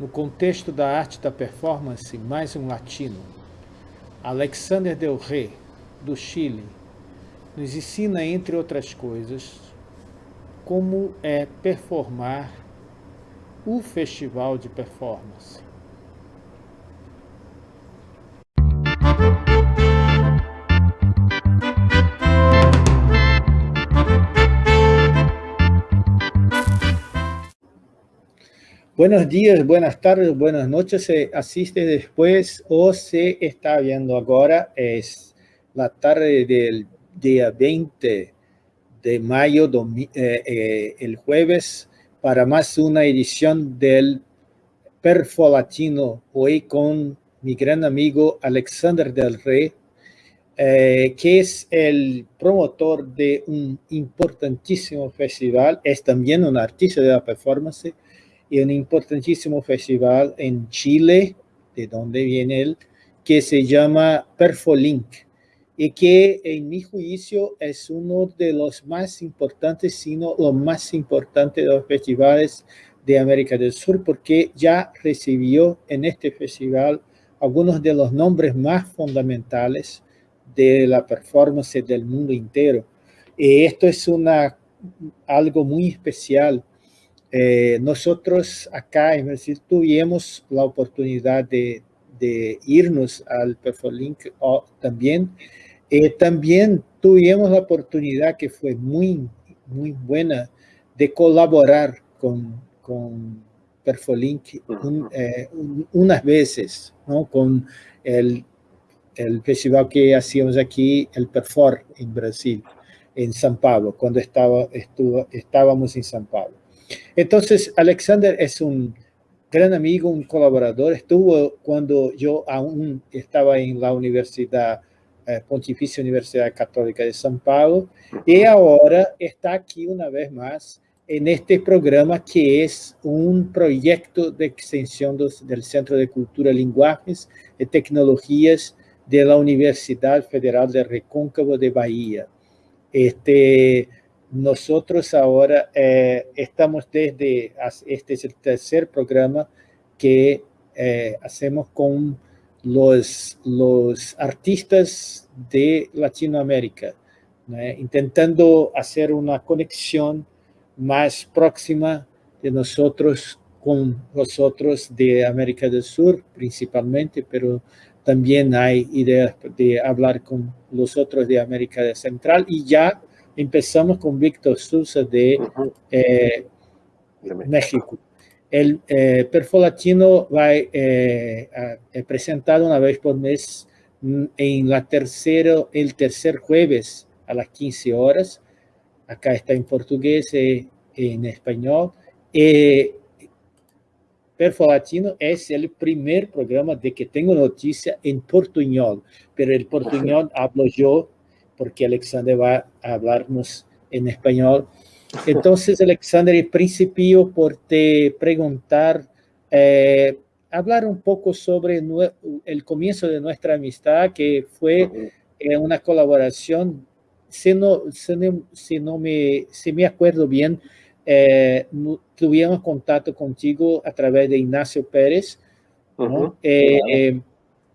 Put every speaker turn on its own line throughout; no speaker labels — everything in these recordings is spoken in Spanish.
No contexto da arte da performance, mais um latino. Alexander Del Rey, do Chile, nos ensina, entre outras coisas, como é performar o festival de performance. Buenos días, buenas tardes, buenas noches. Se asiste después o se está viendo ahora. Es la tarde del día 20 de mayo, eh, eh, el jueves, para más una edición del Perfo Latino, hoy con mi gran amigo Alexander del Rey, eh, que es el promotor de un importantísimo festival, es también un artista de la performance, y un importantísimo festival en Chile, de donde viene él, que se llama Perfolink, y que en mi juicio es uno de los más importantes, sino lo más importante de los festivales de América del Sur, porque ya recibió en este festival algunos de los nombres más fundamentales de la performance del mundo entero. Y esto es una, algo muy especial eh, nosotros acá en Brasil tuvimos la oportunidad de, irnos al Perfolink también. Eh, también tuvimos la oportunidad que fue muy, muy buena de colaborar con, con Perfolink eh, unas veces, ¿no? con el, el festival que hacíamos aquí, el Perfor en Brasil, en San Pablo, cuando estaba, estuvo, estábamos en San Pablo. Entonces, Alexander es un gran amigo, un colaborador. Estuvo cuando yo aún estaba en la Universidad, eh, Pontificia Universidad Católica de San Paulo, y ahora está aquí una vez más en este programa que es un proyecto de extensión del Centro de Cultura, Lenguajes y Tecnologías de la Universidad Federal de Recóncavo de Bahía. Este, nosotros ahora eh, estamos desde, este es el tercer programa que eh, hacemos con los, los artistas de Latinoamérica, intentando hacer una conexión más próxima de nosotros con los otros de América del Sur principalmente, pero también hay ideas de hablar con los otros de América Central y ya empezamos con Víctor Sousa de, eh, México. El eh, Perfolatino va eh, a, presentado una vez por mes mm, en la tercero, el tercer jueves a las 15 horas. Acá está en portugués y en español. Eh, Perfolatino es el primer programa de que tengo noticia en portuñol, pero el portuñol hablo yo porque Alexander va a hablarnos en español. Entonces, Alexander, principio por te preguntar, eh, hablar un poco sobre el comienzo de nuestra amistad, que fue eh, una colaboración, si no, si no, me, si me acuerdo bien, eh, tuvimos contacto contigo a través de Ignacio Pérez,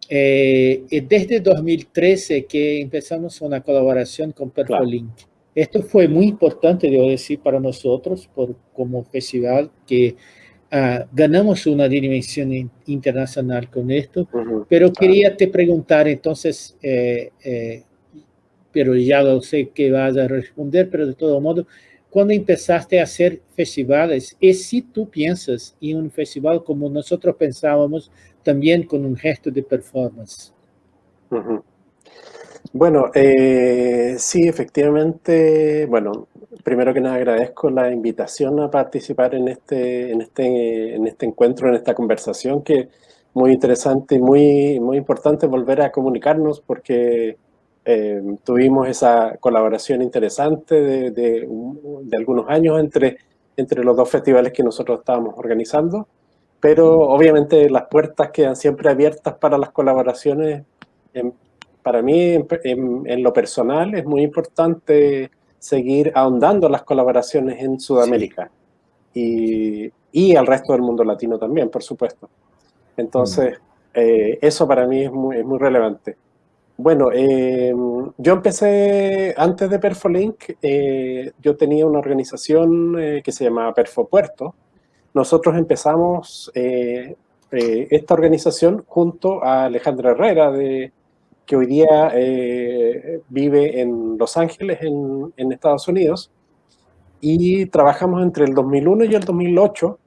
eh, desde 2013 que empezamos una colaboración con Perfolink. Esto fue muy importante, debo decir, para nosotros por, como festival, que ah, ganamos una dimensión internacional con esto. Pero quería te preguntar entonces, eh, eh, pero ya lo sé que vas a responder, pero de todo modo, cuando empezaste a hacer festivales, y si tú piensas en un festival como nosotros pensábamos, también con un gesto de performance.
Bueno, eh, sí, efectivamente, bueno, primero que nada agradezco la invitación a participar en este, en este, en este encuentro, en esta conversación, que muy interesante y muy, muy importante volver a comunicarnos porque eh, tuvimos esa colaboración interesante de, de, de, algunos años entre, entre los dos festivales que nosotros estábamos organizando, pero obviamente las puertas quedan siempre abiertas para las colaboraciones. para mí, en, lo personal, es muy importante seguir ahondando las colaboraciones en Sudamérica. y, y, al resto del mundo latino también, por supuesto. Entonces, mm. eh, eso para mí es muy, es muy relevante. Bueno, eh, yo empecé, antes de Perfolink, eh, yo tenía una organización que se llamaba Perfopuerto. Nosotros empezamos esta organización junto a Alejandra Herrera, de, que hoy día vive en Los Ángeles, en, en Estados Unidos y trabajamos entre el 2001 y el 2008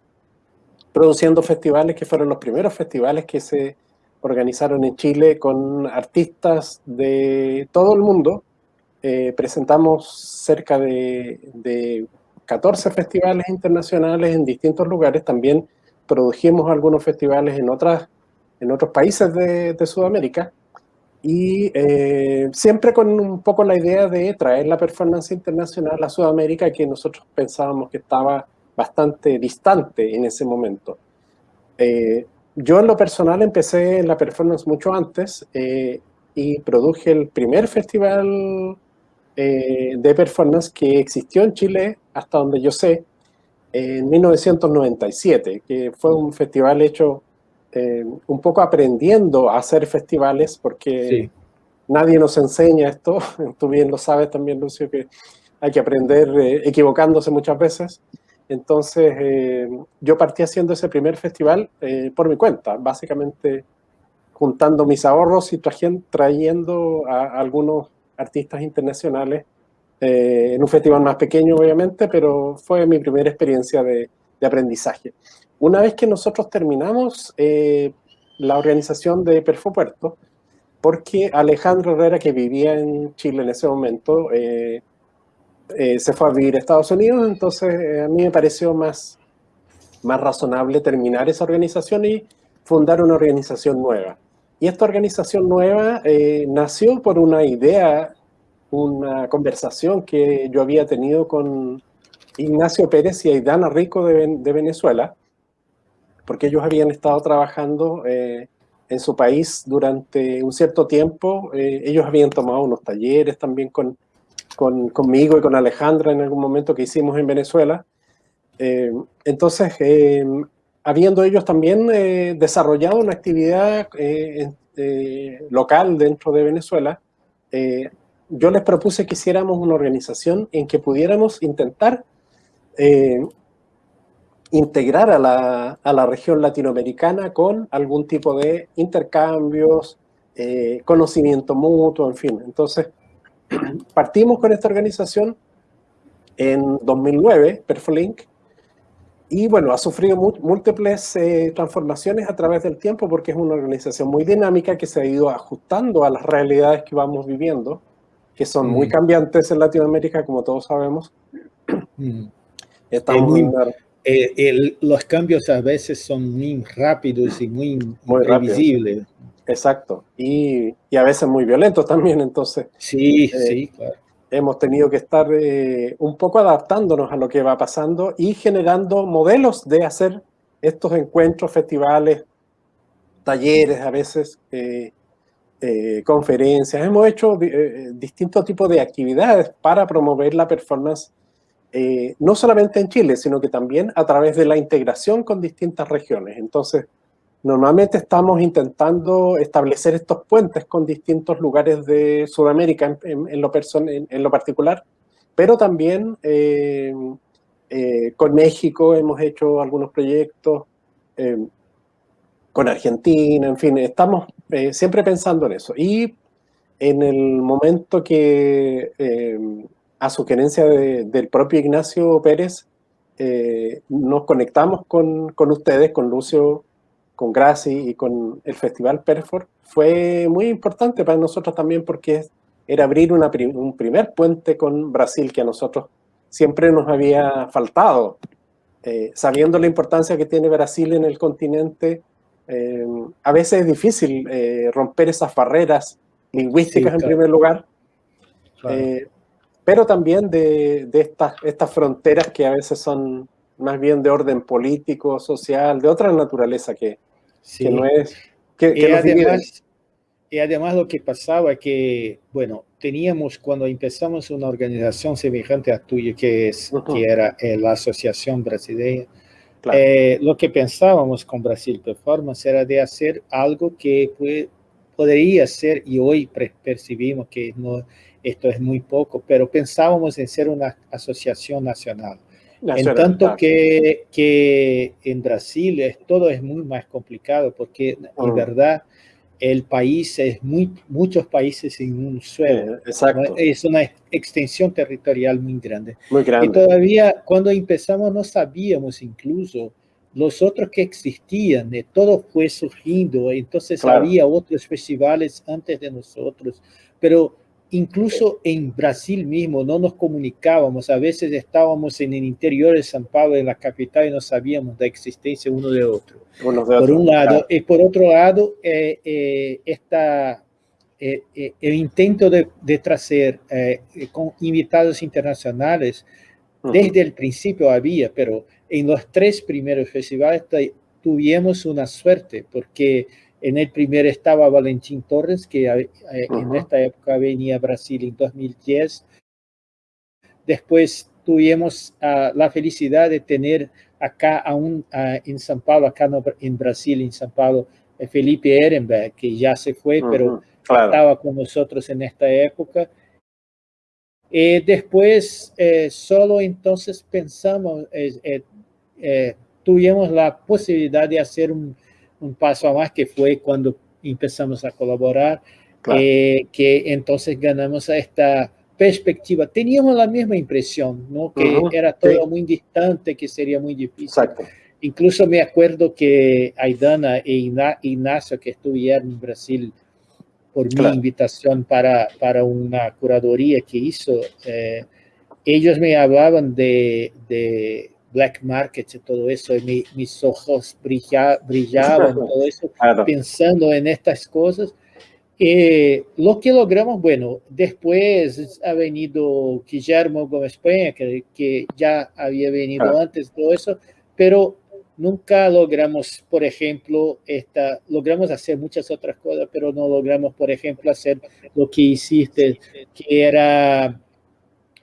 produciendo festivales que fueron los primeros festivales que se organizaron en Chile con artistas de todo el mundo. Eh, presentamos cerca de, de 14 festivales internacionales en distintos lugares. También produjimos algunos festivales en, otras, en otros países de, Sudamérica y eh, siempre con un poco la idea de traer la performance internacional a Sudamérica que nosotros pensábamos que estaba bastante distante en ese momento. Eh, yo en lo personal empecé la performance mucho antes eh, y produje el primer festival de performance que existió en Chile, hasta donde yo sé, en 1997, que fue un festival hecho eh, un poco aprendiendo a hacer festivales, porque nadie nos enseña esto, tú bien lo sabes también, Lucio, que hay que aprender eh, equivocándose muchas veces. Entonces, eh, yo partí haciendo ese primer festival por mi cuenta, básicamente juntando mis ahorros y trayendo a, algunos artistas internacionales en un festival más pequeño, obviamente, pero fue mi primera experiencia de, de aprendizaje. Una vez que nosotros terminamos eh, la organización de Perfopuerto, porque Alejandro Herrera, que vivía en Chile en ese momento, eh, eh, se fue a vivir a Estados Unidos, entonces a mí me pareció más, más razonable terminar esa organización y fundar una organización nueva. Y esta organización nueva nació por una idea, una conversación que yo había tenido con Ignacio Pérez y Aidana Rico de, Venezuela, porque ellos habían estado trabajando eh, en su país durante un cierto tiempo. Eh, ellos habían tomado unos talleres también con, con, conmigo y con Alejandra en algún momento que hicimos en Venezuela. Eh, entonces, habiendo ellos también desarrollado una actividad local dentro de Venezuela, yo les propuse que hiciéramos una organización en que pudiéramos intentar integrar a la, a la, región latinoamericana con algún tipo de intercambios, eh, conocimiento mutuo, en fin. Entonces, partimos con esta organización en 2009, Perfolink, y bueno, ha sufrido múltiples eh, transformaciones a través del tiempo porque es una organización muy dinámica que se ha ido ajustando a las realidades que vamos viviendo, que son muy mm. cambiantes en Latinoamérica, como todos sabemos.
Mm. Estamos en una eh, los cambios a veces son muy rápidos y muy, muy previsibles.
Exacto. Y, y, a veces muy violentos también, entonces.
Sí, eh, sí, claro.
Hemos tenido que estar eh, un poco adaptándonos a lo que va pasando y generando modelos de hacer estos encuentros, festivales, talleres, a veces conferencias. Hemos hecho distintos tipos de actividades para promover la performance eh, no solamente en Chile, sino que también a través de la integración con distintas regiones. Entonces, normalmente estamos intentando establecer estos puentes con distintos lugares de Sudamérica en, lo, particular, pero también eh, eh, con México hemos hecho algunos proyectos, con Argentina, en fin, estamos siempre pensando en eso. Y en el momento que a sugerencia del propio Ignacio Pérez, eh, nos conectamos con, con, ustedes, con Lucio, con Graci y con el Festival Perfor. Fue muy importante para nosotros también porque era abrir una, un primer puente con Brasil que a nosotros siempre nos había faltado. Eh, sabiendo la importancia que tiene Brasil en el continente, eh, a veces es difícil romper esas barreras lingüísticas en primer lugar. Claro pero también de, estas, estas fronteras que a veces son más bien de orden político, social, de otra naturaleza que, no es...
Que, y además, y además lo que pasaba es que, bueno, teníamos cuando empezamos una organización semejante a tuya, que, es, que era eh, la Asociación Brasileña, eh, lo que pensábamos con Brasil Performance era de hacer algo que puede, podría ser, y hoy percibimos que no, esto es muy poco, pero pensábamos en ser una asociación nacional. En tanto que, que en Brasil es, todo es muy más complicado, porque en mm. verdad el país es muy, muchos países en un suelo.
exacto.
Es una extensión territorial muy grande.
Muy grande.
Y todavía cuando empezamos no sabíamos incluso los otros que existían, de todo fue surgiendo, entonces había otros festivales antes de nosotros, pero incluso en Brasil mismo no nos comunicábamos, a veces estábamos en el interior de San Pablo, en la capital, y no sabíamos la existencia uno de otro. por un lado, y por otro lado, eh, eh, esta, eh, el intento de, de traer con invitados internacionales, desde el principio había, pero en los tres primeros festivales tuvimos una suerte, porque en el primer estaba Valentín Torres, que eh, en esta época venía a Brasil en 2010. Después tuvimos uh, la felicidad de tener acá aún uh, en São Paulo, acá no, en Brasil, en São Paulo, eh, Felipe Ehrenberg, que ya se fue, pero estaba con nosotros en esta época. Y después, eh, solo entonces pensamos, tuvimos la posibilidad de hacer un, un paso a más que fue cuando empezamos a colaborar, eh, que entonces ganamos esta perspectiva. Teníamos la misma impresión, ¿no? que era todo muy distante, que sería muy difícil. Incluso me acuerdo que Aidana e Ignacio, que estuvieron en Brasil por mi invitación para, para una curaduría que hizo, eh, ellos me hablaban de, de black market y todo eso, y mis ojos brillaban, todo eso, pensando en estas cosas. Eh, lo que logramos, bueno, después ha venido Guillermo Gómez Peña, que, que ya había venido antes, todo eso, pero nunca logramos, por ejemplo, esta, logramos hacer muchas otras cosas, pero no logramos, por ejemplo, hacer lo que hiciste, que era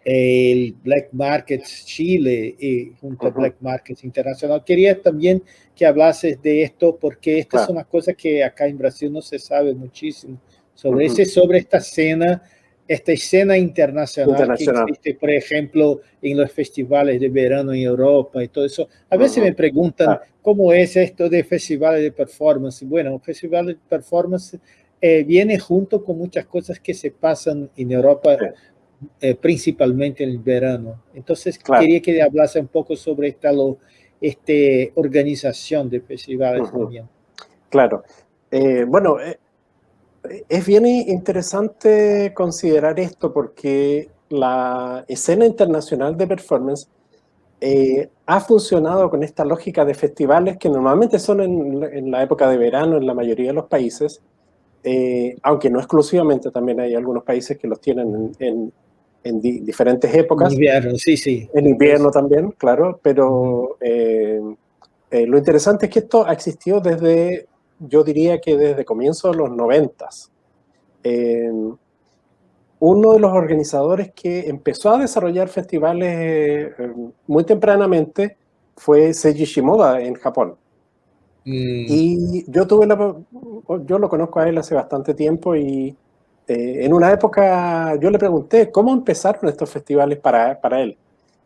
el Black Market Chile y junto a Black Market Internacional. Quería también que hablases de esto porque esta es una cosa que acá en Brasil no se sabe muchísimo sobre, ese, sobre esta escena, esta escena internacional, que existe, por ejemplo, en los festivales de verano en Europa y todo eso. A veces me preguntan cómo es esto de festivales de performance. Bueno, festival de performance eh, viene junto con muchas cosas que se pasan en Europa eh, principalmente en el verano. Entonces quería que hablase un poco sobre esta lo, este, organización de festivales también.
Claro. Eh, bueno, eh, es bien interesante considerar esto porque la escena internacional de performance ha funcionado con esta lógica de festivales que normalmente son en, la época de verano en la mayoría de los países, aunque no exclusivamente, también hay algunos países que los tienen en, en diferentes épocas.
En invierno, sí, sí.
En invierno también, claro, pero eh, eh, lo interesante es que esto ha existido desde, yo diría que desde comienzos de los noventas. Eh, uno de los organizadores que empezó a desarrollar festivales muy tempranamente fue Seiji Shimoda en Japón. Mm. Y yo tuve la, yo lo conozco a él hace bastante tiempo y eh, en una época yo le pregunté cómo empezaron estos festivales para, para, él.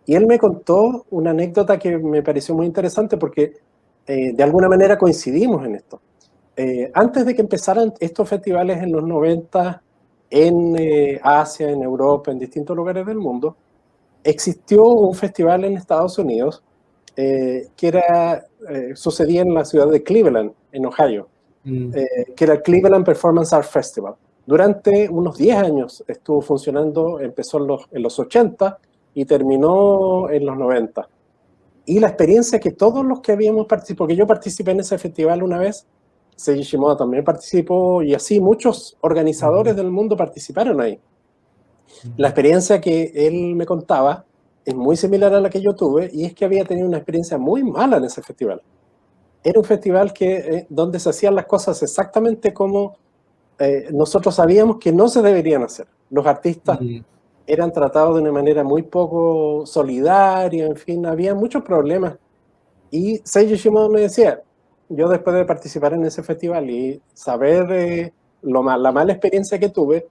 Y él me contó una anécdota que me pareció muy interesante porque eh, de alguna manera coincidimos en esto. Eh, antes de que empezaran estos festivales en los 90 en Asia, en Europa, en distintos lugares del mundo, existió un festival en Estados Unidos que era, sucedía en la ciudad de Cleveland, en Ohio, mm. que era el Cleveland Performance Art Festival. Durante unos 10 años estuvo funcionando, empezó en los, en los 80 y terminó en los 90. Y la experiencia que todos los que habíamos participado, porque yo participé en ese festival una vez, Seiji Shimoda también participó y así muchos organizadores del mundo participaron ahí. La experiencia que él me contaba es muy similar a la que yo tuve y es que había tenido una experiencia muy mala en ese festival. Era un festival que, eh, donde se hacían las cosas exactamente como eh, nosotros sabíamos que no se deberían hacer. Los artistas eran tratados de una manera muy poco solidaria, en fin, había muchos problemas. Y Seiji Shimoda me decía, yo después de participar en ese festival y saber eh, lo mal, la mala experiencia que tuve,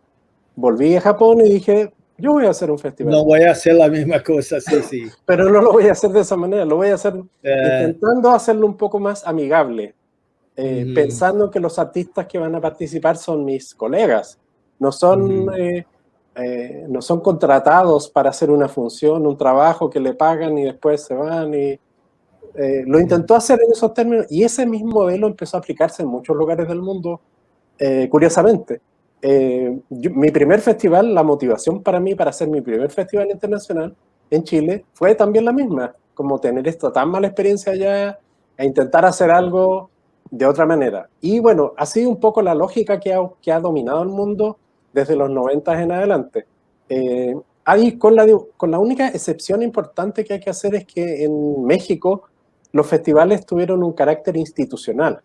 volví a Japón y dije, yo voy a hacer un festival.
No voy a hacer la misma cosa, sí, sí.
Pero no lo voy a hacer de esa manera, lo voy a hacer eh. intentando hacerlo un poco más amigable, eh, pensando que los artistas que van a participar son mis colegas, no son, eh, no son contratados para hacer una función, un trabajo que le pagan y después se van. Y, lo intentó hacer en esos términos y ese mismo modelo empezó a aplicarse en muchos lugares del mundo, curiosamente. Eh, mi primer festival, la motivación para mí para hacer mi primer festival internacional en Chile fue también la misma, como tener esta tan mala experiencia allá e intentar hacer algo de otra manera. Y bueno, ha sido un poco la lógica que ha, que ha dominado el mundo desde los 90 en adelante. Eh, ahí con la, con la única excepción importante que hay que hacer es que en México los festivales tuvieron un carácter institucional,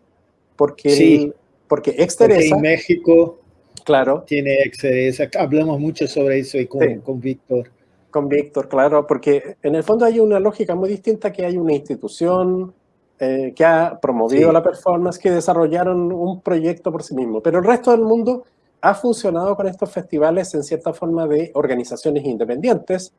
porque,
sí,
porque Exteresa...
en México
Claro.
Tiene excedencia. Hablamos mucho sobre eso y con, con Víctor.
Con Víctor, claro, porque en el fondo hay una lógica muy distinta que hay una institución eh, que ha promovido la performance, que desarrollaron un proyecto por sí mismo, pero el resto del mundo ha funcionado con estos festivales en cierta forma de organizaciones independientes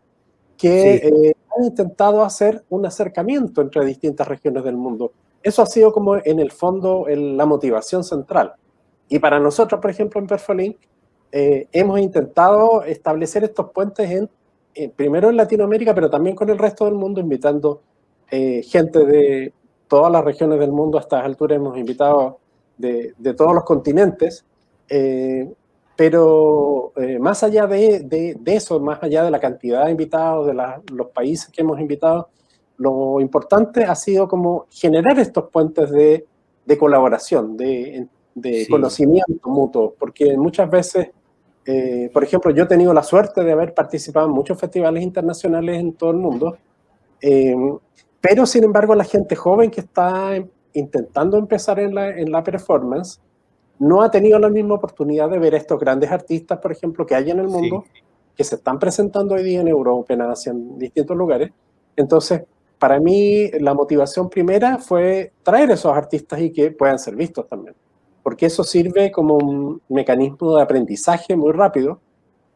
que eh, han intentado hacer un acercamiento entre distintas regiones del mundo. Eso ha sido como en el fondo la motivación central. Y para nosotros, por ejemplo, en Perfolink, eh, hemos intentado establecer estos puentes en, primero en Latinoamérica, pero también con el resto del mundo, invitando eh, gente de todas las regiones del mundo. A estas alturas hemos invitado de, de todos los continentes. Eh, pero más allá de, de, de, eso, más allá de la cantidad de invitados, de los países que hemos invitado, lo importante ha sido como generar estos puentes de, de colaboración, de de conocimiento mutuo, porque muchas veces, eh, por ejemplo, yo he tenido la suerte de haber participado en muchos festivales internacionales en todo el mundo, eh, pero sin embargo la gente joven que está intentando empezar en la, en la performance no ha tenido la misma oportunidad de ver estos grandes artistas, por ejemplo, que hay en el mundo, que se están presentando hoy día en Europa, en Asia, en distintos lugares. Entonces, para mí, la motivación primera fue traer esos artistas y que puedan ser vistos también. Porque eso sirve como un mecanismo de aprendizaje muy rápido,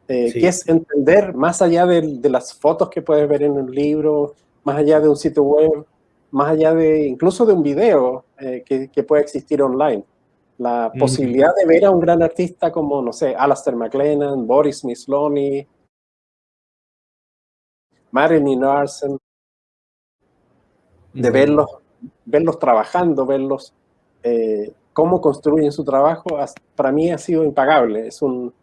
eh, que es entender más allá de, las fotos que puedes ver en un libro, más allá de un sitio web, más allá de incluso de un video eh, que, puede existir online. La posibilidad de ver a un gran artista como, no sé, Alastair McLennan, Boris Misloni, Marilyn Larsen, de verlos, verlos trabajando, verlos eh, cómo construyen su trabajo, para mí ha sido impagable. Es, un,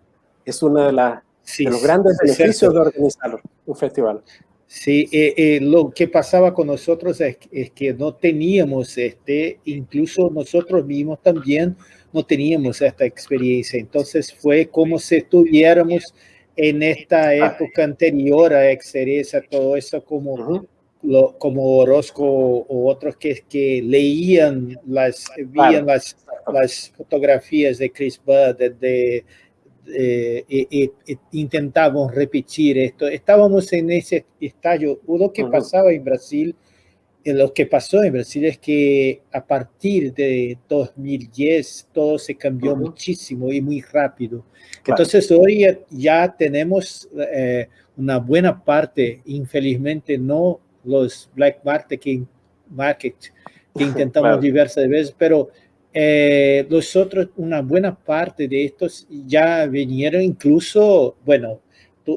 es uno de, las de los grandes beneficios de organizar un festival.
Sí, eh, eh, lo que pasaba con nosotros es, que no teníamos, este, incluso nosotros mismos también no teníamos esta experiencia. Entonces fue como si estuviéramos en esta época anterior a Exeresa, todo eso como como Orozco o otros que, que leían las, veían las, las, fotografías de Chris Budd, de, e, intentamos repetir esto. Estábamos en ese estallo. Lo que pasaba en Brasil, eh, lo que pasó en Brasil es que a partir de 2010 todo se cambió muchísimo y muy rápido. Entonces hoy ya tenemos eh, una buena parte, infelizmente no los black market market, que intentamos diversas veces, pero eh, los otros, una buena parte de estos ya vinieron incluso, bueno,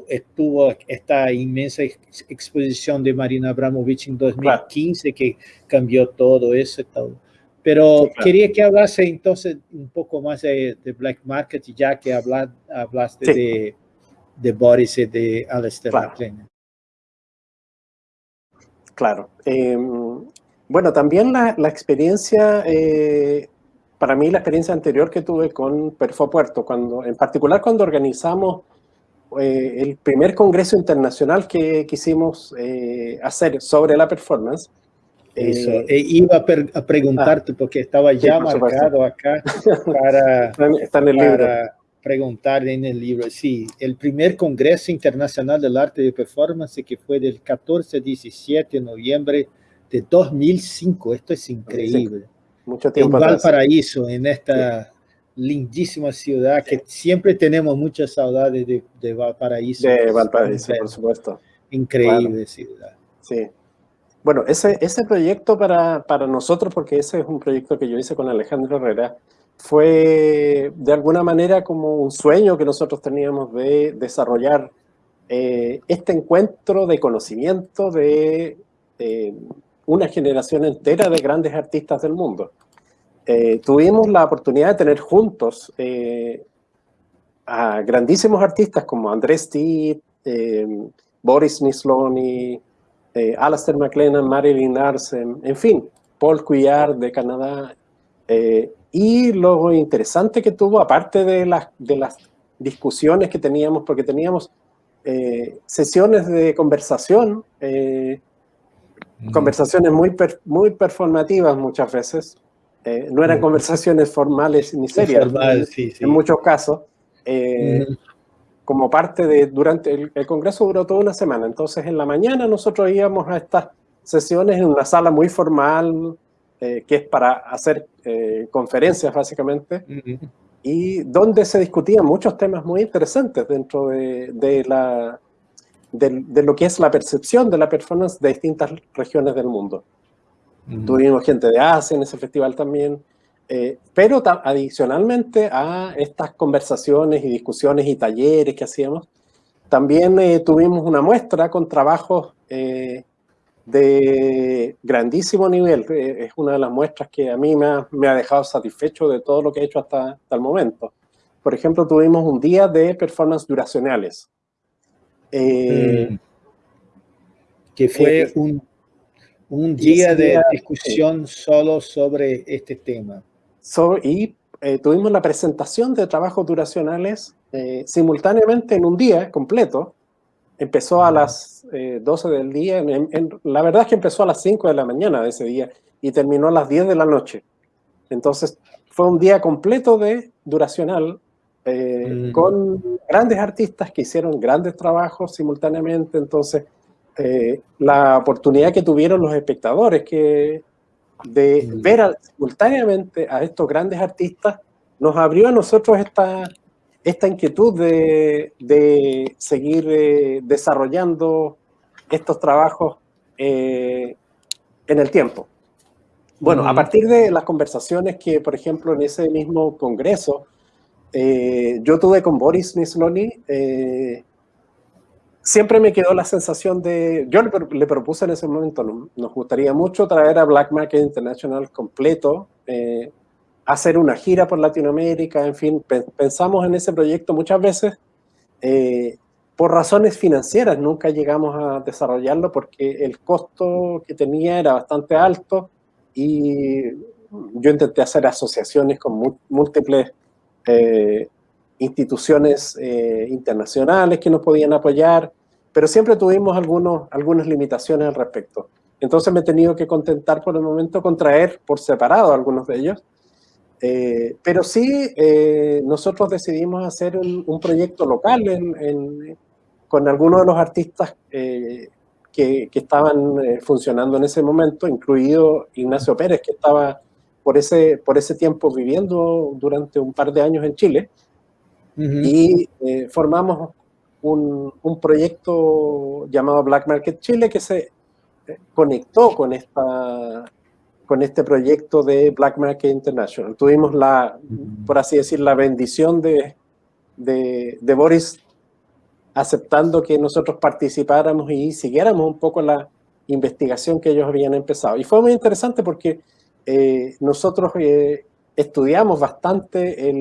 estuvo esta inmensa exposición de Marina Abramovich en 2015 que cambió todo eso y todo. Pero quería que hablase entonces un poco más de, Black Market, ya que hablaste de, de Boris y de Alistair McLean.
Claro. Em, bueno, también la, experiencia, eh, para mí la experiencia anterior que tuve con Perfo Puerto, cuando, en particular cuando organizamos eh, el primer congreso internacional que quisimos eh, hacer sobre la performance,
Eso, e iba a, preguntarte, ah, porque estaba ya marcado acá para,
está en el libro.
preguntar en el libro. Sí, el primer Congreso Internacional del Arte de Performance que fue del 14 a 17 de noviembre de 2005. Esto es increíble.
Mucho tiempo
En Valparaíso, en esta lindísima ciudad que siempre tenemos muchas saudades de, de Valparaíso.
De Valparaíso, por supuesto.
Increíble ciudad.
Sí. Bueno, ese, ese proyecto para, para nosotros, porque ese es un proyecto que yo hice con Alejandro Herrera, fue de alguna manera como un sueño que nosotros teníamos de desarrollar eh, este encuentro de conocimiento de eh, una generación entera de grandes artistas del mundo. Eh, tuvimos la oportunidad de tener juntos a grandísimos artistas como Andrés Titt, Boris Misloni, eh, Alastair McLennan, Marilyn Larsen, en fin, Paul Couillard de Canadá. Eh, y lo interesante que tuvo, aparte de las, de las discusiones que teníamos, porque teníamos eh, sesiones de conversación, conversaciones muy, muy performativas muchas veces, no eran conversaciones formales ni serias, en muchos casos. Como parte de, durante el, congreso duró toda una semana, entonces en la mañana nosotros íbamos a estas sesiones en una sala muy formal, eh, que es para hacer eh, conferencias básicamente, y donde se discutían muchos temas muy interesantes dentro de, de la, de, lo que es la percepción de la performance de distintas regiones del mundo. Tuvimos gente de Asia en ese festival también, eh, pero adicionalmente a estas conversaciones y discusiones y talleres que hacíamos, también eh, tuvimos una muestra con trabajos eh, de grandísimo nivel. es una de las muestras que a mí me ha, dejado satisfecho de todo lo que he hecho hasta, el momento. Por ejemplo, tuvimos un día de performance duracionales. Mm.
Que fue un, un día de discusión solo sobre este tema
y eh, tuvimos la presentación de trabajos duracionales eh, simultáneamente en un día completo. Empezó a las 12 eh, del día, la verdad es que empezó a las 5 de la mañana de ese día y terminó a las 10 de la noche. Entonces fue un día completo de duracional con grandes artistas que hicieron grandes trabajos simultáneamente. Entonces la oportunidad que tuvieron los espectadores que de ver simultáneamente a estos grandes artistas, nos abrió a nosotros esta, esta inquietud de, de seguir eh, desarrollando estos trabajos eh, en el tiempo. Bueno, a partir de las conversaciones que, por ejemplo, en ese mismo congreso, eh, yo tuve con Boris Nisloni, siempre me quedó la sensación de, yo le, propuse en ese momento, nos gustaría mucho traer a Black Market International completo, eh, hacer una gira por Latinoamérica, en fin, pensamos en ese proyecto muchas veces, eh, por razones financieras nunca llegamos a desarrollarlo porque el costo que tenía era bastante alto y yo intenté hacer asociaciones con múltiples eh, instituciones eh, internacionales que nos podían apoyar, pero siempre tuvimos algunos, algunas limitaciones al respecto. Entonces me he tenido que contentar por el momento con traer por separado algunos de ellos, eh, pero sí nosotros decidimos hacer un, proyecto local con algunos de los artistas que, estaban funcionando en ese momento, incluido Ignacio Pérez, que estaba por ese, por ese tiempo viviendo durante un par de años en Chile, y eh, formamos un, un, proyecto llamado Black Market Chile que se eh, conectó con, esta, con este proyecto de Black Market International. Tuvimos la, por así decir, la bendición de, de, de Boris aceptando que nosotros participáramos y siguiéramos un poco la investigación que ellos habían empezado. Y fue muy interesante porque eh, nosotros estudiamos bastante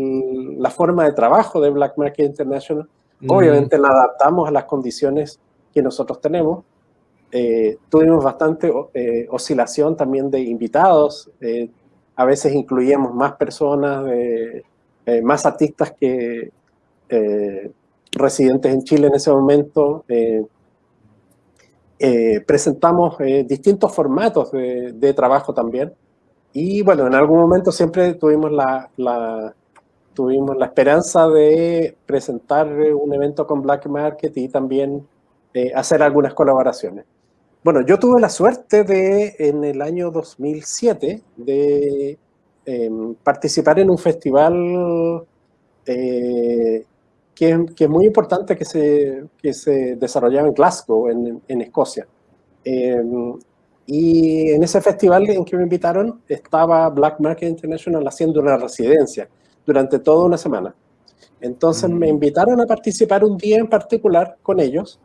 la forma de trabajo de Black Market International. Obviamente la adaptamos a las condiciones que nosotros tenemos. Eh, tuvimos bastante eh, oscilación también de invitados. Eh, a veces incluíamos más personas, más artistas que residentes en Chile en ese momento. eh, presentamos distintos formatos de, trabajo también. Y bueno, en algún momento siempre tuvimos la, tuvimos la esperanza de presentar un evento con Black Market y también hacer algunas colaboraciones. Bueno, yo tuve la suerte de, en el año 2007, de em, participar en un festival eh, que, es muy importante que se, que se desarrollaba en Glasgow, en, en Escocia. Em, y en ese festival en que me invitaron estaba Black Market International haciendo una residencia durante toda una semana. Entonces me mm. invitaron a participar un día en particular con ellos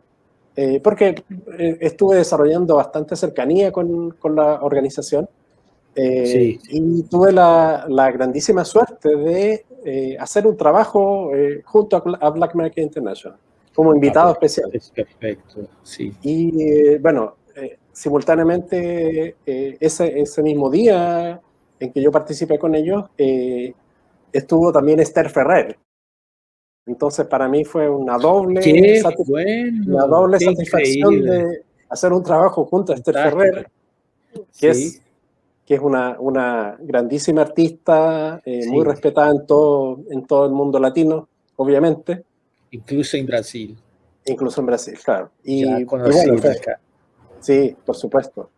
eh, porque eh, estuve desarrollando bastante cercanía con, con la organización eh, y tuve la, la, grandísima suerte de hacer un trabajo junto a, Black Market International como invitado ah, pues, especial.
perfecto, sí.
Y bueno, simultáneamente ese, ese mismo día en que yo participé con ellos, estuvo también Esther Ferrer, entonces, para mí fue una doble, una doble satisfacción de hacer un trabajo junto a Esther Ferrer, que es, que es una, una grandísima artista, eh, muy respetada en todo, en todo el mundo latino, obviamente.
Incluso en Brasil.
Incluso en Brasil, claro. Y, bueno, sí, por supuesto.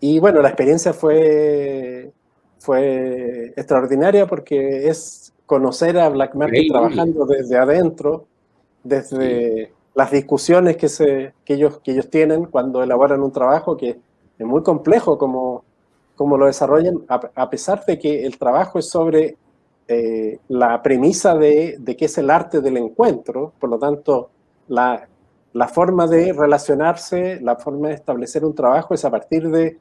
Y bueno, la experiencia fue, fue extraordinaria porque es conocer a Black Market trabajando desde adentro, desde las discusiones que, se, que, ellos, que ellos tienen cuando elaboran un trabajo que es muy complejo como, como lo desarrollan, a, pesar de que el trabajo es sobre eh, la premisa de, de qué es el arte del encuentro, por lo tanto, la, la, forma de relacionarse, la forma de establecer un trabajo es a partir de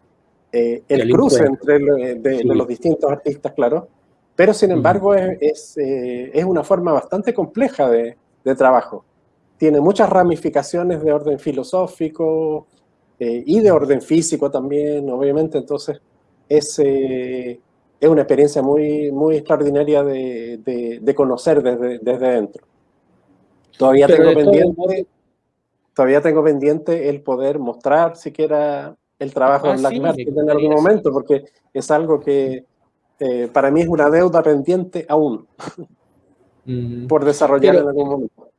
eh, el, cruce entre de, los distintos artistas, claro, pero sin embargo es, eh, es, una forma bastante compleja de, de, trabajo. Tiene muchas ramificaciones de orden filosófico eh, y de orden físico también, obviamente, entonces es, eh, es una experiencia muy, muy extraordinaria de, de, conocer desde, desde dentro. Todavía tengo, pendiente, todavía tengo pendiente el poder mostrar siquiera el trabajo ah, en Black Market en algún momento, porque es algo que eh, para mí es una deuda pendiente aún por desarrollar en algún momento.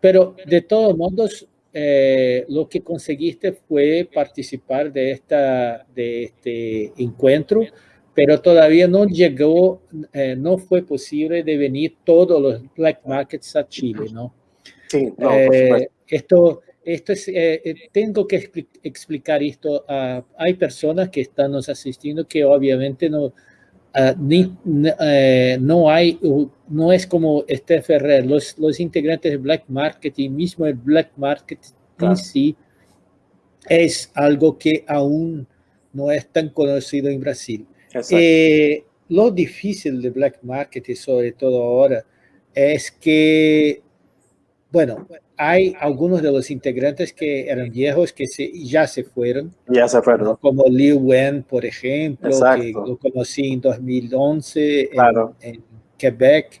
Pero de todos modos, eh, lo que conseguiste fue participar de, esta, de este encuentro, pero todavía no llegó, eh, no fue posible de venir todos los black markets a Chile, ¿no?
Sí, no,
esto, esto es, tengo que explicar esto. a hay personas que están nos asistiendo que obviamente no, Ah, ni, eh, no hay, no es como este Ferrer, los, los integrantes de Black Market y mismo el Black Market en sí es algo que aún no es tan conocido en Brasil. Eh, lo difícil de Black Market y sobre todo ahora es que, bueno, hay algunos de los integrantes que eran viejos que se, ya se fueron.
Ya se fueron.
Como Liu Wen, por ejemplo, que lo conocí en 2011 en, Quebec.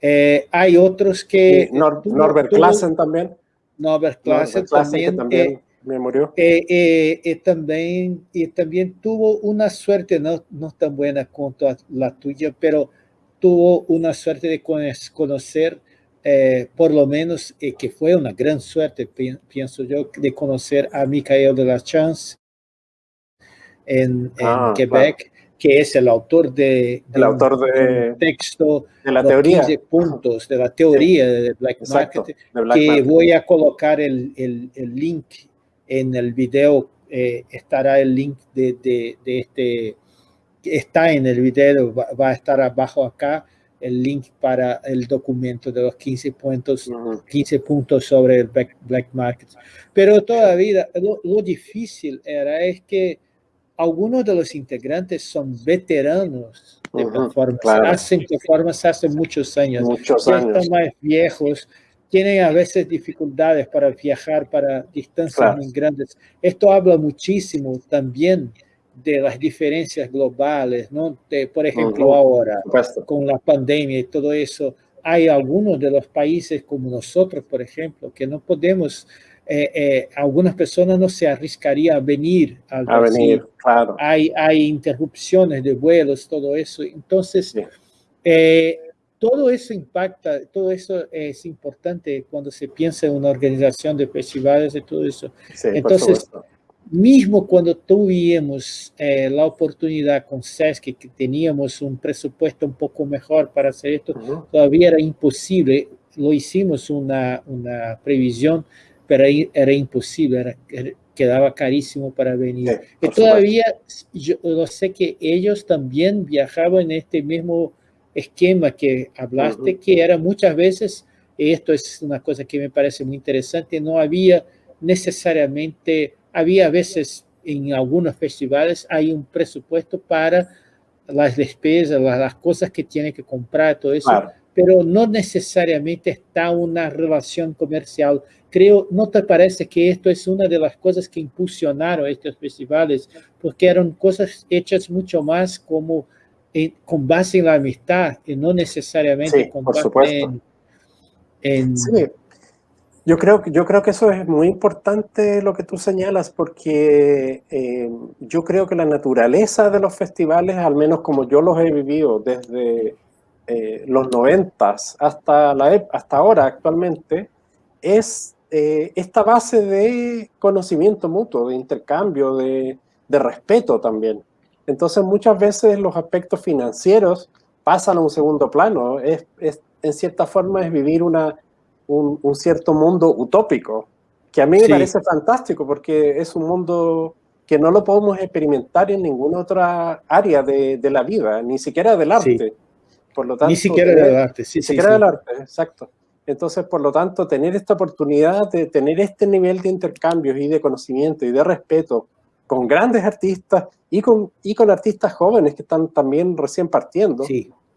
Eh, hay otros que...
Norbert Klassen también.
Norbert Klassen, también.
también eh, me murió.
Eh, también, y también tuvo una suerte, no, no tan buena cuanto la tuya, pero tuvo una suerte de conocer eh, por lo menos eh, que fue una gran suerte, pienso yo, de conocer a Michael de la Chance en, ah, Quebec, que es el autor de,
el autor de,
texto
de la teoría.
15 puntos de la teoría de Black Market, que voy a colocar el, el, el, link en el video, eh, estará el link de, de, de, este, está en el video, va a estar abajo acá, el link para el documento de los 15 puntos, 15 puntos sobre el black, market. Pero todavía lo, difícil era es que algunos de los integrantes son veteranos de performance, hacen performance hace muchos años,
muchos
ya están más viejos, tienen a veces dificultades para viajar para distancias muy grandes. Esto habla muchísimo también de las diferencias globales, ¿no? por ejemplo, ahora, con la pandemia y todo eso, hay algunos de los países como nosotros, por ejemplo, que no podemos algunas personas no se arriesgarían a venir al
a venir, claro.
Hay, hay interrupciones de vuelos, todo eso. Entonces, todo eso impacta, todo eso es importante cuando se piensa en una organización de festivales y todo eso. Entonces, mismo cuando tuvimos eh, la oportunidad con SESC, que teníamos un presupuesto un poco mejor para hacer esto, todavía era imposible. Lo hicimos una, una previsión, pero era imposible, quedaba carísimo para venir. y todavía yo, yo sé que ellos también viajaban en este mismo esquema que hablaste, que era muchas veces, esto es una cosa que me parece muy interesante, no había necesariamente, había veces en algunos festivales hay un presupuesto para las despesas, las, cosas que tiene que comprar, todo eso, pero no necesariamente está una relación comercial. Creo, ¿no te parece que esto es una de las cosas que impulsionaron estos festivales? Porque eran cosas hechas mucho más como con base en la amistad y no necesariamente con base en,
Sí. Yo creo, yo creo que eso es muy importante lo que tú señalas porque eh, yo creo que la naturaleza de los festivales, al menos como yo los he vivido desde eh, los noventas hasta, la, hasta ahora actualmente, es eh, esta base de conocimiento mutuo, de intercambio, de, de respeto también. Entonces muchas veces los aspectos financieros pasan a un segundo plano. Es, en cierta forma es vivir una, un, cierto mundo utópico, que a mí me parece fantástico porque es un mundo que no lo podemos experimentar en ninguna otra área de, de la vida, ni siquiera del arte.
Por lo tanto, ni siquiera del arte, sí,
ni siquiera del arte, exacto. Entonces, por lo tanto, tener esta oportunidad de tener este nivel de intercambios y de conocimiento y de respeto con grandes artistas y con, y con artistas jóvenes que están también recién partiendo,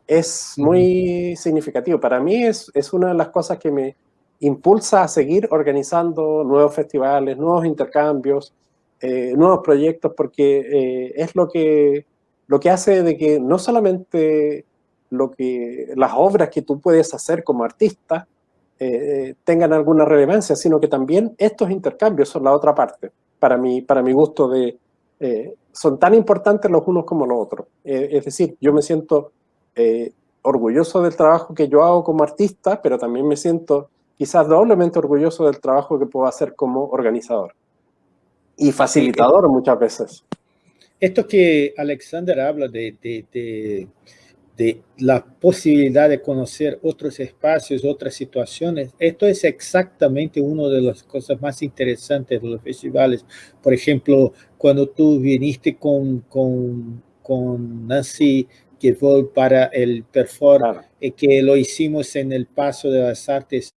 es muy significativo. Para mí es, es una de las cosas que me impulsa a seguir organizando nuevos festivales, nuevos intercambios, eh, nuevos proyectos, porque eh, es lo que, lo que hace de que no solamente lo que, las obras que tú puedes hacer como artista eh, tengan alguna relevancia, sino que también estos intercambios son la otra parte para mi, para mi gusto, de, son tan importantes los unos como los otros. Es decir, yo me siento eh, orgulloso del trabajo que yo hago como artista, pero también me siento quizás doblemente orgulloso del trabajo que puedo hacer como organizador. Y facilitador muchas veces.
Esto que Alexander habla de, de de la posibilidad de conocer otros espacios, otras situaciones. Esto es exactamente una de las cosas más interesantes de los festivales. Por ejemplo, cuando tú viniste con, con, con Nancy fue para el Perfor, eh, que lo hicimos en el Paso de las Artes,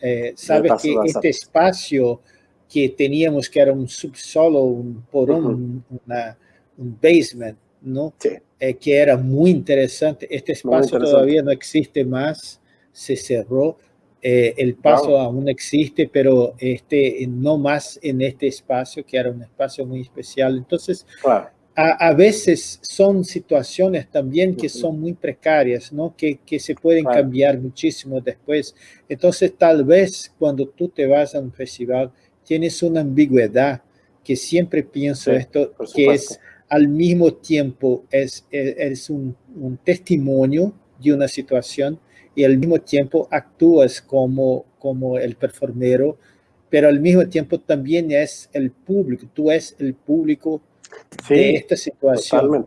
eh, sabes que este espacio que teníamos, que era un subsolo, un porón, un basement, ¿no? Eh, que era muy interesante. Este espacio todavía no existe más, se cerró. Eh, el paso aún existe, pero este, no más en este espacio, que era un espacio muy especial. Entonces, a, veces son situaciones también que son muy precarias, ¿no? que, que se pueden cambiar muchísimo después. Entonces, tal vez cuando tú te vas a un festival, tienes una ambigüedad, que siempre pienso esto, que es al mismo tiempo es, es, un, testimonio de una situación y al mismo tiempo actúas como, como el performero, pero al mismo tiempo también es el público, tú es el público de esta situación.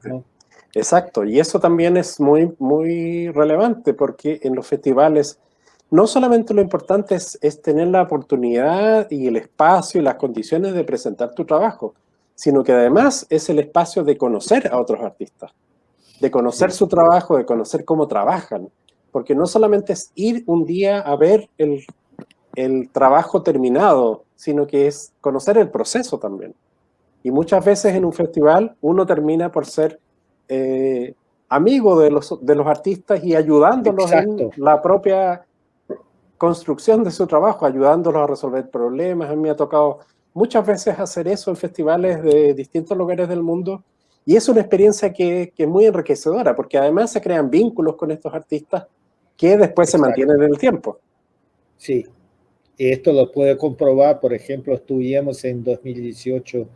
Exacto, y eso también es muy, muy relevante porque en los festivales no solamente lo importante es, es tener la oportunidad y el espacio y las condiciones de presentar tu trabajo, sino que además es el espacio de conocer a otros artistas, de conocer su trabajo, de conocer cómo trabajan, porque no solamente es ir un día a ver el, el trabajo terminado, sino que es conocer el proceso también. Y muchas veces en un festival uno termina por ser eh, amigo de los, de los artistas y ayudándolos en la propia construcción de su trabajo, ayudándolos a resolver problemas. A mí me ha tocado muchas veces hacer eso en festivales de distintos lugares del mundo y es una experiencia que, que es muy enriquecedora porque además se crean vínculos con estos artistas que después se mantienen en el tiempo.
Sí, esto lo puede comprobar, por ejemplo, estuvimos en 2018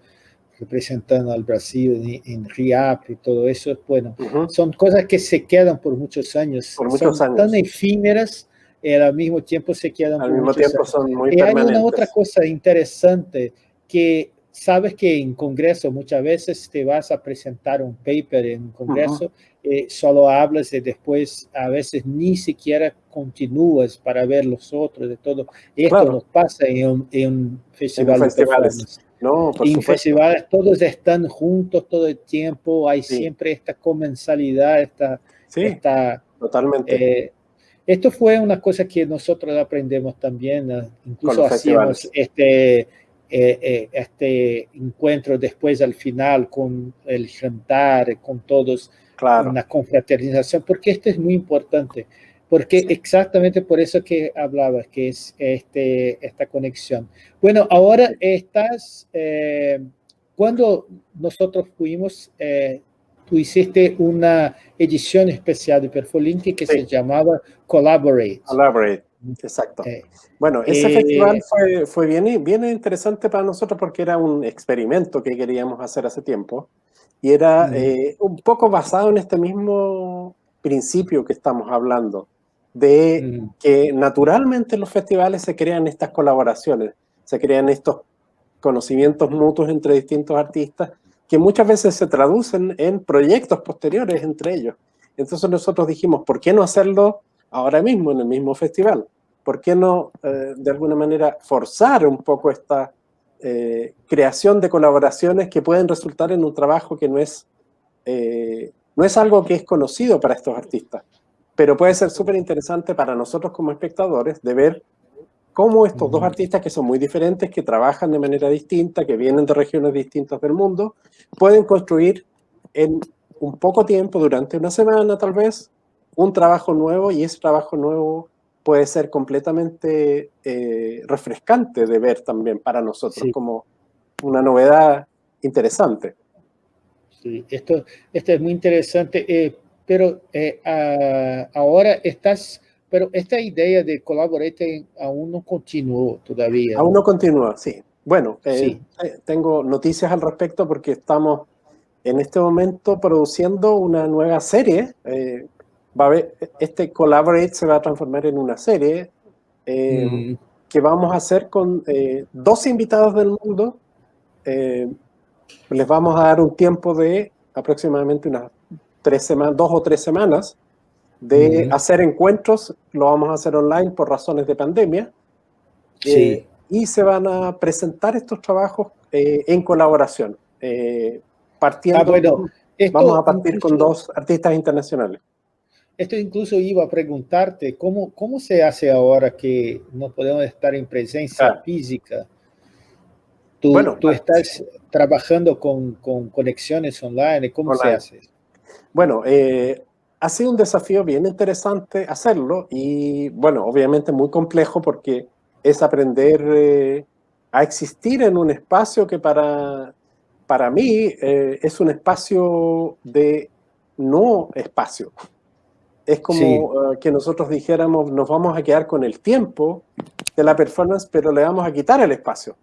representando al Brasil en, RIAP y todo eso, bueno, son cosas que se quedan por muchos años,
por muchos
son tan efímeras y al mismo tiempo se quedan
al mismo tiempo son muy
y hay una otra cosa interesante que sabes que en congreso muchas veces te vas a presentar un paper en un congreso, eh, solo hablas y después a veces ni siquiera continúas para ver los otros de todo. Esto nos pasa en un, festival de festivales. No, en festivales todos están juntos todo el tiempo, hay siempre esta comensalidad, esta...
Sí, totalmente.
Eh, esto fue una cosa que nosotros aprendemos también, incluso hacíamos este eh, eh, este encuentro después al final con el jantar, con todos,
claro.
una confraternización, porque esto es muy importante, porque exactamente por eso que hablabas, que es este, esta conexión. Bueno, ahora estás, eh, cuando nosotros fuimos, tú hiciste una edición especial de Perfolink que se llamaba Collaborate.
Collaborate. Exacto. Eh, bueno, ese eh, festival fue, fue bien, bien interesante para nosotros porque era un experimento que queríamos hacer hace tiempo y era eh, un poco basado en este mismo principio que estamos hablando, de que naturalmente en los festivales se crean estas colaboraciones, se crean estos conocimientos mutuos entre distintos artistas que muchas veces se traducen en proyectos posteriores entre ellos. Entonces nosotros dijimos, ¿por qué no hacerlo ahora mismo en el mismo festival? ¿por qué no, eh, de alguna manera, forzar un poco esta eh, creación de colaboraciones que pueden resultar en un trabajo que no es, eh, no es algo que es conocido para estos artistas, pero puede ser súper interesante para nosotros como espectadores de ver cómo estos dos artistas que son muy diferentes, que trabajan de manera distinta, que vienen de regiones distintas del mundo, pueden construir en un poco tiempo, durante una semana tal vez, un trabajo nuevo y ese trabajo nuevo puede ser completamente eh, refrescante de ver también para nosotros, como una novedad interesante.
Sí, esto, esto es muy interesante, eh, pero eh, ahora estás, pero esta idea de Collaborate aún no continuó todavía.
Aún no continúa, sí. Bueno, tengo noticias al respecto porque estamos en este momento produciendo una nueva serie va a haber, este Collaborate se va a transformar en una serie eh, mm. que vamos a hacer con eh, dos invitados del mundo. Eh, les vamos a dar un tiempo de aproximadamente unas tres semanas, dos o tres semanas, de mm. hacer encuentros. Lo vamos a hacer online por razones de pandemia.
Sí.
y se van a presentar estos trabajos en colaboración. partiendo, ah, bueno, vamos a partir con dos artistas internacionales.
Esto incluso iba a preguntarte, ¿cómo, cómo se hace ahora que no podemos estar en presencia física? Tú, bueno, tú estás trabajando con, con, conexiones online, ¿cómo se hace?
Bueno, eh, ha sido un desafío bien interesante hacerlo y, bueno, obviamente muy complejo porque es aprender eh, a existir en un espacio que para, para mí eh, es un espacio de no espacio. Es como eh, que nosotros dijéramos, nos vamos a quedar con el tiempo de la performance, pero le vamos a quitar el espacio.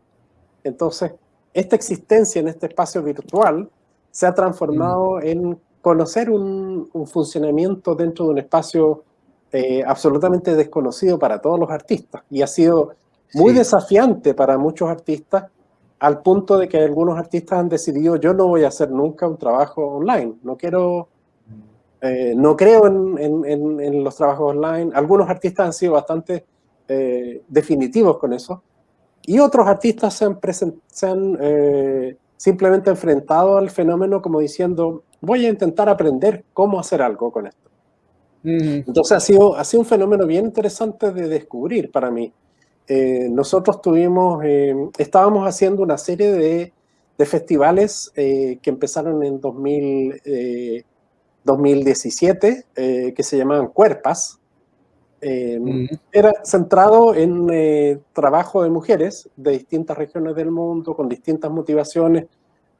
Entonces, esta existencia en este espacio virtual se ha transformado mm. en conocer un, funcionamiento dentro de un espacio eh, absolutamente desconocido para todos los artistas. Y ha sido muy desafiante para muchos artistas, al punto de que algunos artistas han decidido, yo no voy a hacer nunca un trabajo online, no quiero eh, no creo en, los trabajos online. Algunos artistas han sido bastante eh, definitivos con eso. Y otros artistas se han, eh, simplemente enfrentado al fenómeno como diciendo, voy a intentar aprender cómo hacer algo con esto. Entonces ha sido, ha sido un fenómeno bien interesante de descubrir para mí. nosotros tuvimos, estábamos haciendo una serie de, de festivales que empezaron en 2000, 2017 eh, que se llamaban Cuerpas. Eh, era centrado en eh, trabajo de mujeres de distintas regiones del mundo, con distintas motivaciones,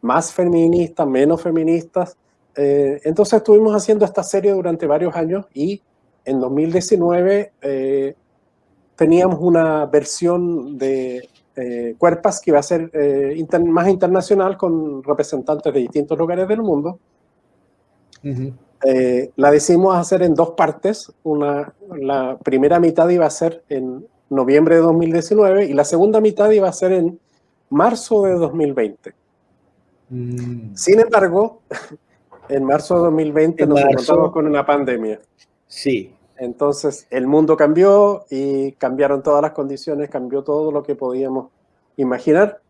más feministas, menos feministas. entonces estuvimos haciendo esta serie durante varios años y en 2019 teníamos una versión de eh, Cuerpas que iba a ser eh, más internacional con representantes de distintos lugares del mundo. Eh, la decidimos hacer en dos partes. Una, la primera mitad iba a ser en noviembre de 2019 y la segunda mitad iba a ser en marzo de 2020. Mm. Sin embargo, en marzo de 2020 nos encontramos con una pandemia.
Sí.
Entonces el mundo cambió y cambiaron todas las condiciones, cambió todo lo que podíamos imaginar.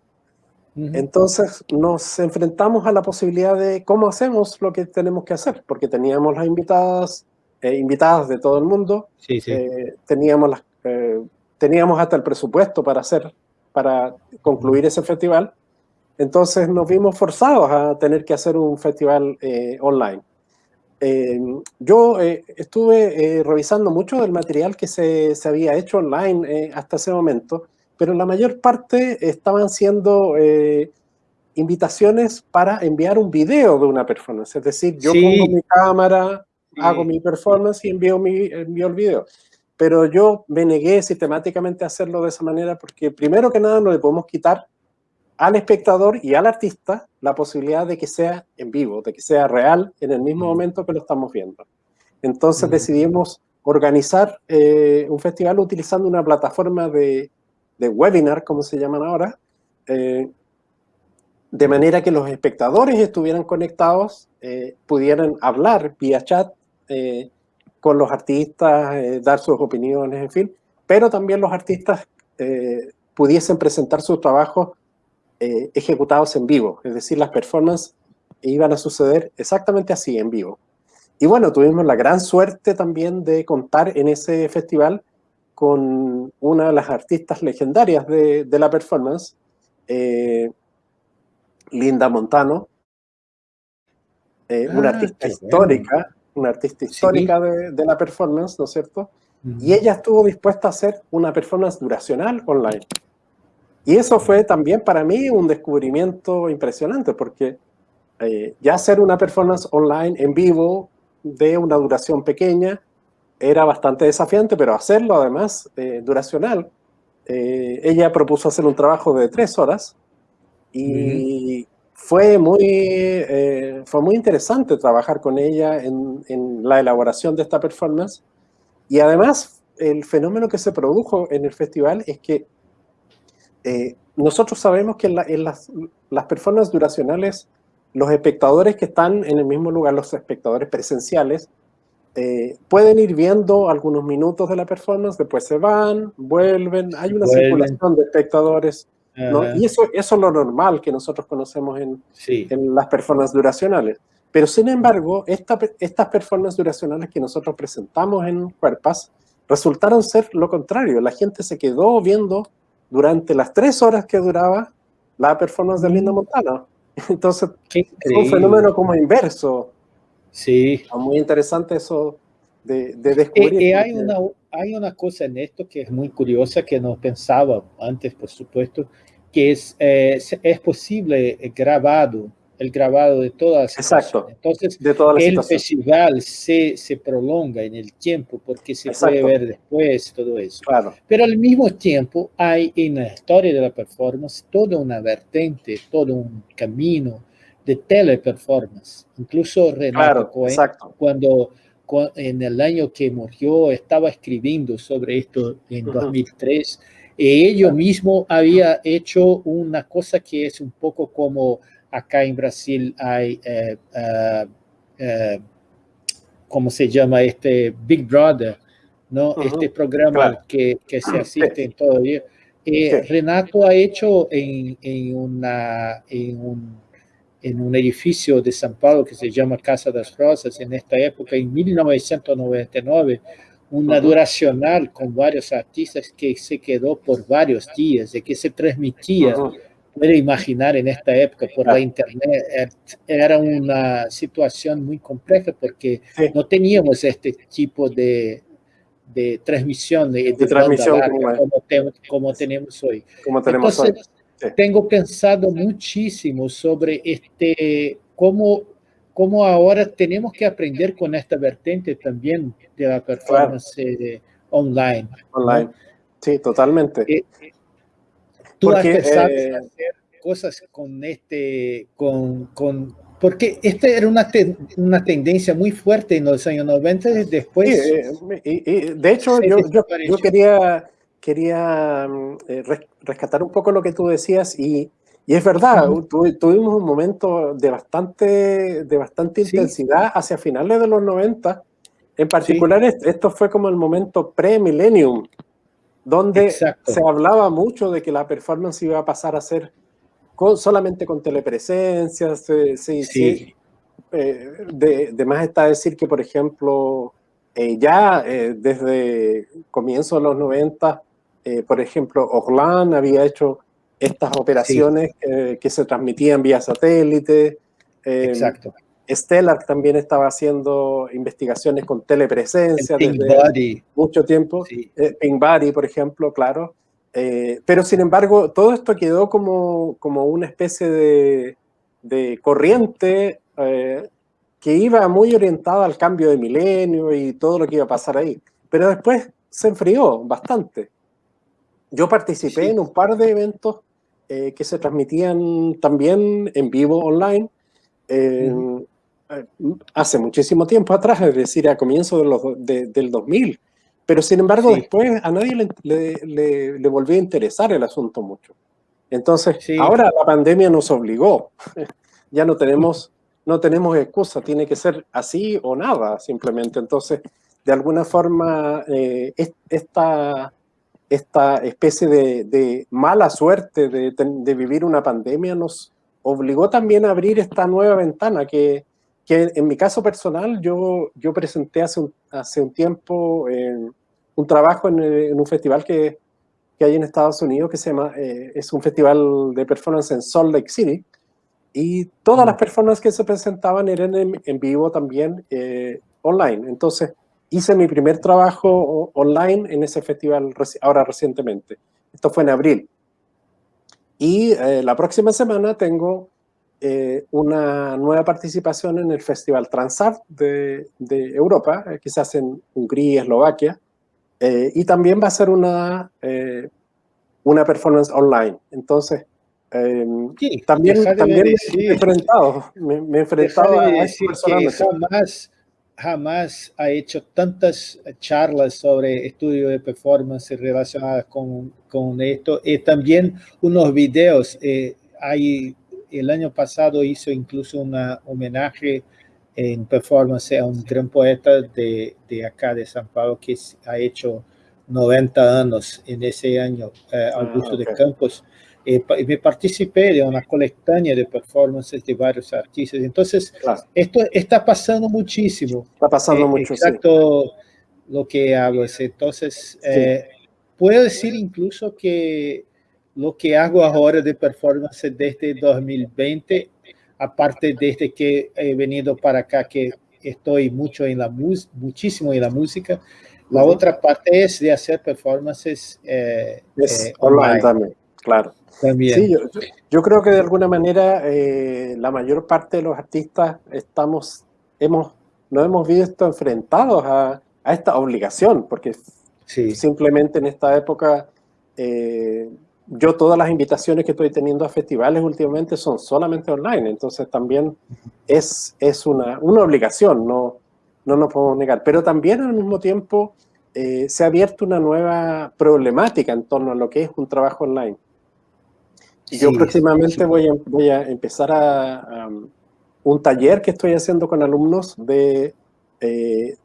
Entonces nos enfrentamos a la posibilidad de cómo hacemos lo que tenemos que hacer, porque teníamos las invitadas, eh, invitadas de todo el mundo,
sí, sí.
Eh, teníamos, las, eh, teníamos hasta el presupuesto para hacer, para concluir ese festival, entonces nos vimos forzados a tener que hacer un festival online. yo estuve revisando mucho del material que se, se había hecho online hasta ese momento, pero la mayor parte estaban siendo eh, invitaciones para enviar un video de una performance. Es decir, yo pongo mi cámara, hago mi performance y envío, mi, envío el video. Pero yo me negué sistemáticamente a hacerlo de esa manera porque primero que nada no le podemos quitar al espectador y al artista la posibilidad de que sea en vivo, de que sea real en el mismo momento que lo estamos viendo. Entonces decidimos organizar eh, un festival utilizando una plataforma de de webinar, como se llaman ahora, eh, de manera que los espectadores estuvieran conectados, eh, pudieran hablar vía chat eh, con los artistas, dar sus opiniones, en fin, pero también los artistas pudiesen presentar sus trabajos ejecutados en vivo, es decir, las performances iban a suceder exactamente así, en vivo. Y bueno, tuvimos la gran suerte también de contar en ese festival con una de las artistas legendarias de, la performance, eh, Linda Montano, eh, una ah, artista histórica, una artista histórica de, la performance, ¿no es cierto? Y ella estuvo dispuesta a hacer una performance duracional online. Y eso fue también para mí un descubrimiento impresionante, porque eh, ya hacer una performance online en vivo de una duración pequeña, era bastante desafiante, pero hacerlo además eh, duracional. Eh, ella propuso hacer un trabajo de tres horas y fue, muy, eh, fue muy interesante trabajar con ella en, en, la elaboración de esta performance. Y además, el fenómeno que se produjo en el festival es que nosotros sabemos que en, en las, las performances duracionales, los espectadores que están en el mismo lugar, los espectadores presenciales, eh, pueden ir viendo algunos minutos de la performance, después se van, vuelven, hay una circulación de espectadores, y eso, eso es lo normal que nosotros conocemos en, en las performances duracionales. Pero sin embargo, esta, estas performances duracionales que nosotros presentamos en Cuerpas resultaron ser lo contrario. La gente se quedó viendo durante las tres horas que duraba la performance de Linda. Montana. Entonces, es un fenómeno como inverso.
Sí.
muy interesante eso de, de descubrir.
Y, hay, una, hay una cosa en esto que es muy curiosa, que no pensaba antes, por supuesto, que es, eh, es posible grabado, el grabado de todas
las Exacto.
Entonces,
de todas
el festival se, se prolonga en el tiempo porque se puede ver después todo eso.
Claro.
Pero al mismo tiempo hay en la historia de la performance toda una vertente, todo un camino, de teleperformance. Incluso Renato Cohen, cuando, en el año que murió estaba escribiendo sobre esto en 2003, y ellos mismo había hecho una cosa que es un poco como acá en Brasil hay, eh, eh, eh, ¿cómo se llama? Este Big Brother, ¿no? Este programa que, que, se asiste en todo el día. Renato ha hecho en, en, una, en un en un edificio de São Paulo que se llama Casa das Rosas, en esta época, en 1999, una duracional con varios artistas que se quedó por varios días, y que se transmitía, puede imaginar en esta época por la internet, er, era una situación muy compleja porque no teníamos este tipo de, de transmisión, de,
transmisión
como, tenemos hoy.
Como tenemos hoy
tengo pensado muchísimo sobre este, cómo, cómo ahora tenemos que aprender con esta vertente también de la performance online.
online. Sí, totalmente.
Eh, ¿Tú has pensado en hacer cosas con este, con, con porque esta era una, una tendencia muy fuerte en los años 90 y después...
Sí, de hecho, yo, yo, yo, quería, quería mm, rescatar un poco lo que tú decías y y es verdad, tuvimos un momento de bastante, de bastante intensidad hacia finales de los 90. En particular, esto fue como el momento pre-millennium, donde se hablaba mucho de que la performance iba a pasar a ser solamente con telepresencia. Sí, sí. Eh, de, más está decir que, por ejemplo, eh, ya eh, desde comienzo de los 90, por ejemplo, Orlan había hecho estas operaciones que se transmitían vía satélite.
Eh, Exacto.
Stellar también estaba haciendo investigaciones con telepresencia desde mucho tiempo. Sí. Eh, Pink Body, por ejemplo, claro. Eh, pero sin embargo, todo esto quedó como, como una especie de, de corriente que iba muy orientada al cambio de milenio y todo lo que iba a pasar ahí. Pero después se enfrió bastante. Yo participé en un par de eventos eh, que se transmitían también en vivo online eh, hace muchísimo tiempo atrás, es decir, a comienzos de del 2000. Pero sin embargo, después a nadie le, le, volvió a interesar el asunto mucho. Entonces, ahora la pandemia nos obligó. ya no tenemos, no tenemos excusa, tiene que ser así o nada, simplemente. Entonces, de alguna forma, eh, esta esta especie de, mala suerte de, vivir una pandemia nos obligó también a abrir esta nueva ventana que, en mi caso personal yo, yo presenté hace un, hace un tiempo un trabajo en, un festival que, hay en Estados Unidos que se llama, eh, es un festival de performance en Salt Lake City y todas las performances que se presentaban eran en, vivo también eh, online. Entonces, hice mi primer trabajo online en ese festival ahora recientemente. Esto fue en abril. Y eh, la próxima semana tengo eh, una nueva participación en el Festival Transart de, de Europa, eh, quizás en Hungría, Eslovaquia, y también va a ser una, una performance online. Entonces, también, también me he enfrentado, me, he enfrentado a,
decir jamás ha hecho tantas charlas sobre estudio de performance relacionadas con, con esto. Y también unos videos. Eh, hay, el año pasado hizo incluso un homenaje en performance a un gran poeta de, de acá de San Paulo que ha hecho 90 años en ese año, eh, ah, Augusto de Campos eh, me participé de una colectánea de performances de varios artistas. Entonces, esto está pasando muchísimo.
Está pasando
eh,
mucho,
Exacto lo que hago. Entonces, eh, puedo decir incluso que lo que hago ahora de performance desde 2020, aparte desde que he venido para acá, que estoy mucho en la muchísimo en la música, la otra parte es de hacer performances
online también, claro. Sí, yo, creo que de alguna manera eh, la mayor parte de los artistas estamos, hemos, nos hemos visto enfrentados a, a esta obligación, porque simplemente en esta época eh, yo todas las invitaciones que estoy teniendo a festivales últimamente son solamente online, entonces también es, es una, una obligación, no, no nos podemos negar. Pero también al mismo tiempo eh, se ha abierto una nueva problemática en torno a lo que es un trabajo online. Yo próximamente voy, a, voy a empezar a, un taller que estoy haciendo con alumnos de eh,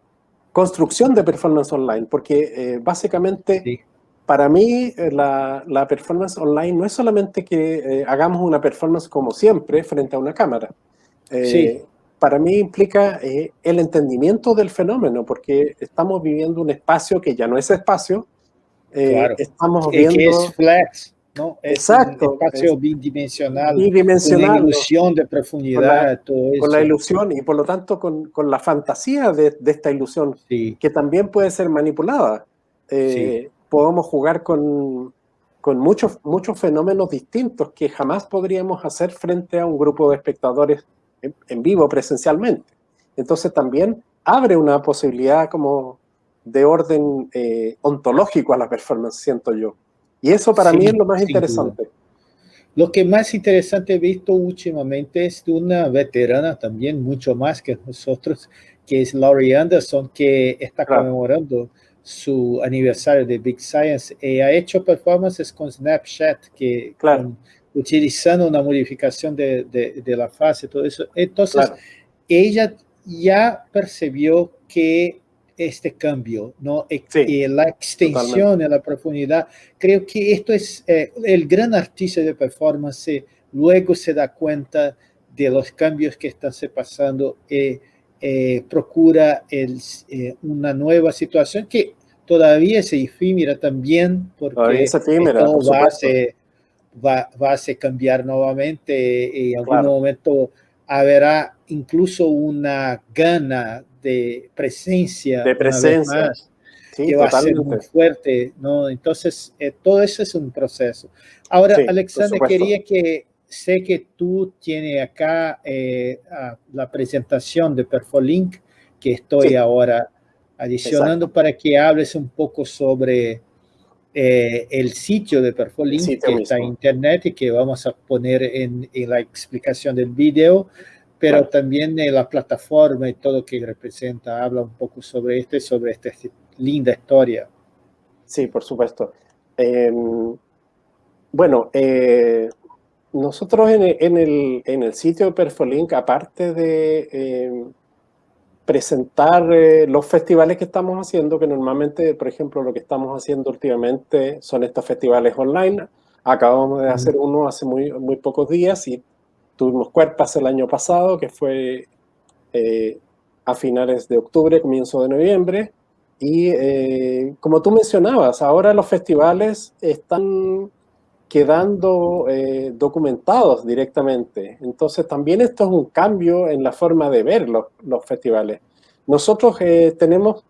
construcción de performance online, porque eh, básicamente para mí eh, la, la, performance online no es solamente que hagamos una performance como siempre frente a una cámara. sí. Para mí implica el entendimiento del fenómeno, porque estamos viviendo un espacio que ya no es espacio, claro. estamos viendo...
Es flex
¿no? Exacto.
Un espacio bidimensional,
bidimensional,
la ilusión de profundidad,
con la, Con la ilusión y por lo tanto con, con la fantasía de, de esta ilusión, que también puede ser manipulada. Eh, podemos jugar con, con muchos, muchos fenómenos distintos que jamás podríamos hacer frente a un grupo de espectadores en, vivo presencialmente. Entonces también abre una posibilidad como de orden eh, ontológico a la performance, siento yo. Y eso para mí es lo más interesante.
Lo que más interesante he visto últimamente es de una veterana también, mucho más que nosotros, que es Laurie Anderson, que está conmemorando su aniversario de Big Science. Y ha hecho performances con Snapchat, que utilizando una modificación de, de, la fase, todo eso. Entonces, ella ya percibió que este cambio, ¿no? Y la extensión en la profundidad. Creo que esto es eh, el gran artista de performance, luego se da cuenta de los cambios que están se pasando y eh, procura el, eh, una nueva situación que todavía es efímera también, porque
todo
va, a se, va, va, a cambiar nuevamente y en algún momento habrá incluso una gana de presencia.
De presencia.
que va a ser muy fuerte, ¿no? Entonces, eh, todo eso es un proceso. Ahora, Alexander, quería que, sé que tú tienes acá eh, la presentación de Perfolink, que estoy ahora adicionando para que hables un poco sobre eh, el sitio de Perfolink que está en internet y que vamos a poner en, en la explicación del video pero también la plataforma y todo que representa, habla un poco sobre esto y sobre esta linda historia.
Sí, por supuesto. Em, bueno, eh, nosotros en el, en, el, sitio Perfolink, aparte de em, presentar eh, los festivales que estamos haciendo, que normalmente, por ejemplo, lo que estamos haciendo últimamente son estos festivales online. Acabamos de hacer uno hace muy, muy pocos días y Tuvimos Cuerpas el año pasado, que fue eh, a finales de octubre, comienzo de noviembre. Y eh, como tú mencionabas, ahora los festivales están quedando eh, documentados directamente. Entonces también esto es un cambio en la forma de ver los, festivales. Nosotros tenemos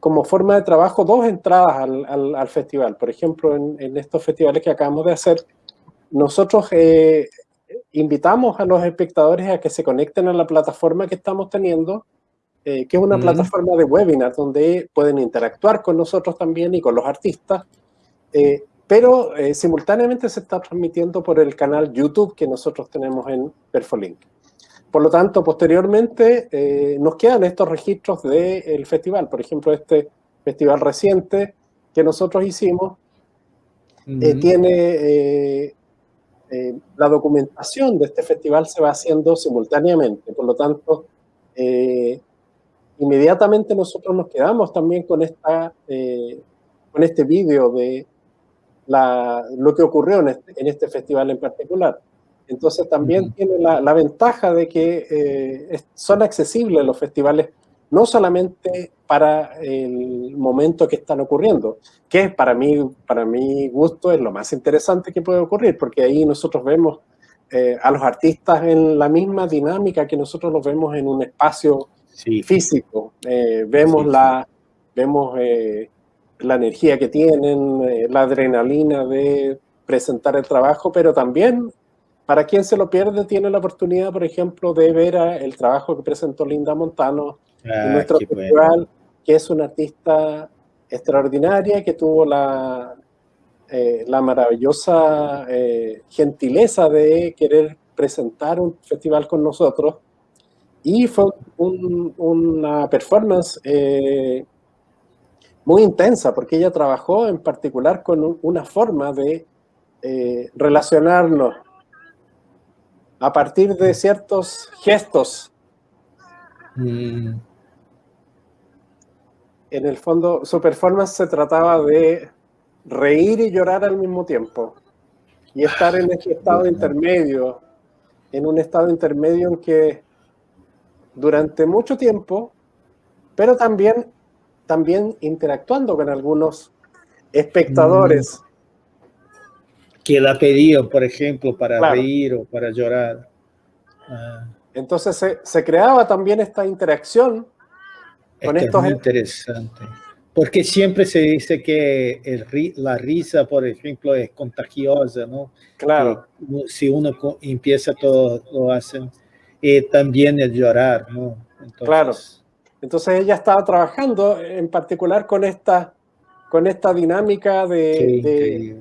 como forma de trabajo dos entradas al, festival. Por ejemplo, en, estos festivales que acabamos de hacer, nosotros invitamos a los espectadores a que se conecten a la plataforma que estamos teniendo, eh, que es una plataforma de webinar donde pueden interactuar con nosotros también y con los artistas, eh, pero eh, simultáneamente se está transmitiendo por el canal YouTube que nosotros tenemos en Perfolink. Por lo tanto, posteriormente nos quedan estos registros del festival. Por ejemplo, este festival reciente que nosotros hicimos tiene eh, la documentación de este festival se va haciendo simultáneamente. Por lo tanto, eh, inmediatamente nosotros nos quedamos también con, esta, eh, con este vídeo de la, lo que ocurrió en este, en este, festival en particular. Entonces también tiene la, la, ventaja de que son accesibles los festivales no solamente para el momento que están ocurriendo, que para mí, para mi gusto es lo más interesante que puede ocurrir, porque ahí nosotros vemos eh, a los artistas en la misma dinámica que nosotros los vemos en un espacio físico. Eh, vemos, La, vemos eh, la energía que tienen, la adrenalina de presentar el trabajo, pero también para quien se lo pierde tiene la oportunidad, por ejemplo, de ver el trabajo que presentó Linda Montano Ah, nuestro festival, que es una artista extraordinaria, que tuvo la, eh, la maravillosa eh, gentileza de querer presentar un festival con nosotros. Y fue una performance eh, muy intensa, porque ella trabajó en particular con una forma de relacionarnos a partir de ciertos gestos. Mm en el fondo, su performance se trataba de reír y llorar al mismo tiempo. Y estar en este estado intermedio, en un estado intermedio en que durante mucho tiempo, pero también, también interactuando con algunos espectadores.
Que la pedían, por ejemplo, para reír o para llorar.
Ah. Entonces se, se creaba también esta interacción
es muy interesante. Porque siempre se dice que el, la risa, por ejemplo, es contagiosa, ¿no?
Claro.
si uno empieza, todo lo hacen. Y también el llorar, ¿no?
claro. Entonces ella estaba trabajando en particular con esta, con esta dinámica de, de,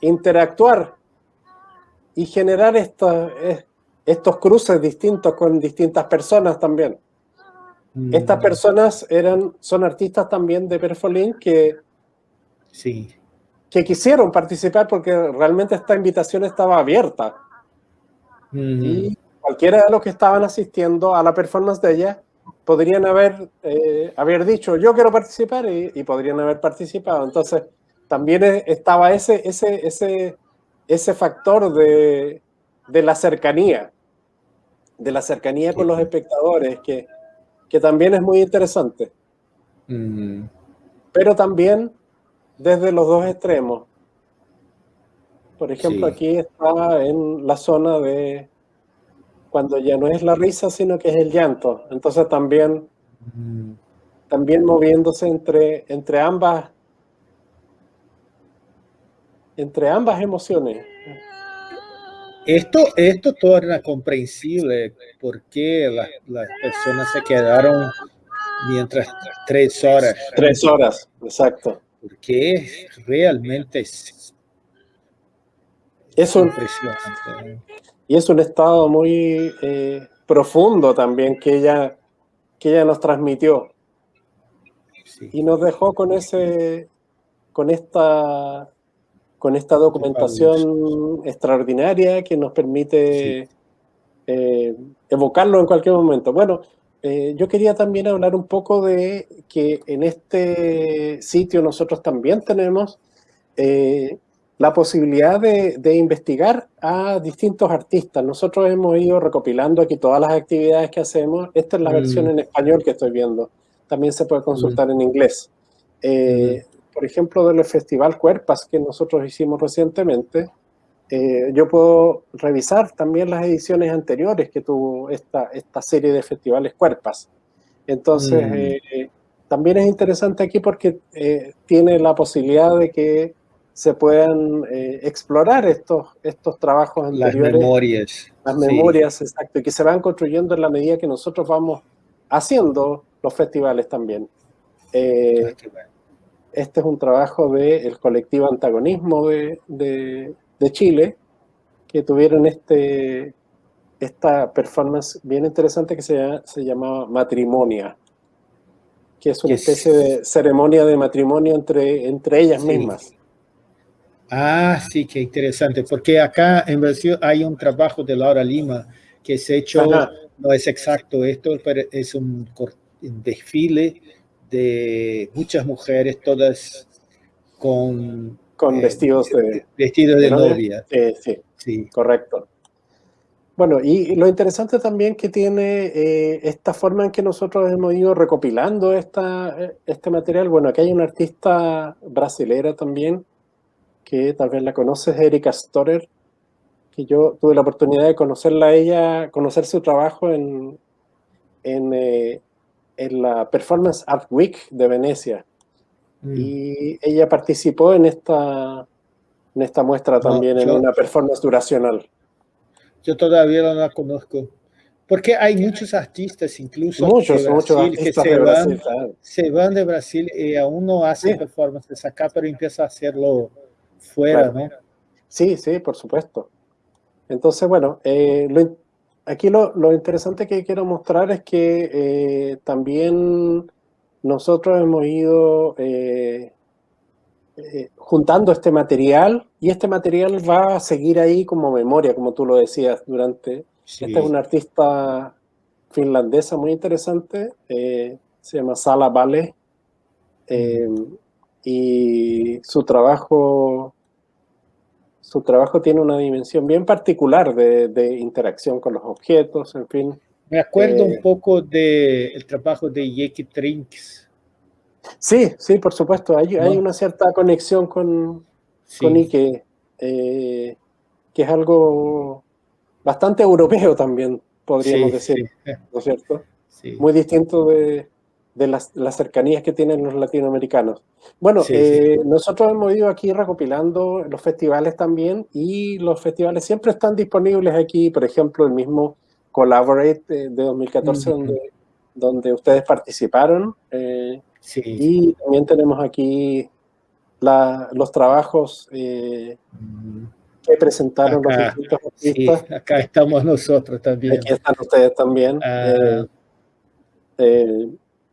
interactuar y generar estos, estos cruces distintos con distintas personas también. Mm. Estas personas eran, son artistas también de Perfolín que,
sí.
que quisieron participar porque realmente esta invitación estaba abierta. Mm. Y cualquiera de los que estaban asistiendo a la performance de ella podrían haber, eh, haber dicho yo quiero participar y, podrían haber participado. Entonces también estaba ese, ese, ese, ese factor de, de la cercanía, de la cercanía con los espectadores, que, que también es muy interesante.
Mm.
Pero también desde los dos extremos. Por ejemplo, aquí está en la zona de cuando ya no es la risa, sino que es el llanto. Entonces también, mm. también moviéndose entre, entre ambas entre ambas emociones.
Esto, esto torna comprensible por qué las personas se quedaron mientras tres horas.
Tres horas, exacto.
Porque realmente es,
es impresionante. Y es un estado muy eh, profundo también que ella, que ella nos transmitió. Y nos dejó con ese, con esta, con esta documentación extraordinaria que nos permite eh, evocarlo en cualquier momento. Bueno, eh, yo quería también hablar un poco de que en este sitio nosotros también tenemos la posibilidad de, investigar a distintos artistas. Nosotros hemos ido recopilando aquí todas las actividades que hacemos. Esta es la mm. versión en español que estoy viendo. También se puede consultar mm. en inglés. Eh, mm. Por ejemplo, del Festival Cuerpas que nosotros hicimos recientemente, eh, yo puedo revisar también las ediciones anteriores que tuvo esta, esta serie de festivales Cuerpas. Entonces, eh, también es interesante aquí porque tiene la posibilidad de que se puedan eh, explorar estos, estos trabajos anteriores.
Las memorias.
Las memorias, exacto, y que se van construyendo en la medida que nosotros vamos haciendo los festivales también. Eh, ah, este es un trabajo del colectivo Antagonismo de, de, Chile, que tuvieron este, esta performance bien interesante que se, se llamaba Matrimonia, que es una especie de ceremonia de matrimonio entre, entre ellas mismas.
Ah, sí, qué interesante, porque acá en Brasil hay un trabajo de Laura Lima que se hecho, no es exacto esto, pero es un, desfile de muchas mujeres, todas con...
Con eh, vestidos de...
Vestidos de, novia.
sí, sí, correcto. Bueno, y lo interesante también que tiene eh, esta forma en que nosotros hemos ido recopilando esta, eh, este material. Bueno, aquí hay una artista brasilera también, que tal vez la conoces, Erika Storer, que yo tuve la oportunidad de conocerla a ella, conocer su trabajo en, en, eh, en la Performance Art Week de Venecia. Mm. Y ella participó en esta, en esta muestra también, en una performance duracional.
Yo todavía no la conozco. Porque hay muchos artistas, incluso
muchos, de Brasil,
que se, van, se van de Brasil y aún no hacen performances acá, pero empieza a hacerlo fuera, ¿no?
Sí, sí, por supuesto. Entonces, bueno, eh, aquí lo, interesante que quiero mostrar es que eh, también nosotros hemos ido eh, juntando este material y este material va a seguir ahí como memoria, como tú lo decías, durante... Esta es una artista finlandesa muy interesante, se llama Sala Vale, y su trabajo su trabajo tiene una dimensión bien particular de, interacción con los objetos, en fin.
Me acuerdo un eh, poco del trabajo de Yeki Trinks.
Sí, sí, por supuesto. Hay, hay una cierta conexión con, con Ike, eh, que es algo bastante europeo también, podríamos decir, ¿no es cierto? Muy distinto de, de las, cercanías que tienen los latinoamericanos. Bueno, eh, nosotros hemos ido aquí recopilando los festivales también y los festivales siempre están disponibles aquí, por ejemplo, el mismo Collaborate de, 2014, donde donde ustedes participaron. sí. Y también tenemos aquí los trabajos mm. que presentaron los distintos
artistas. Acá estamos nosotros también.
Aquí están ustedes también. Ah.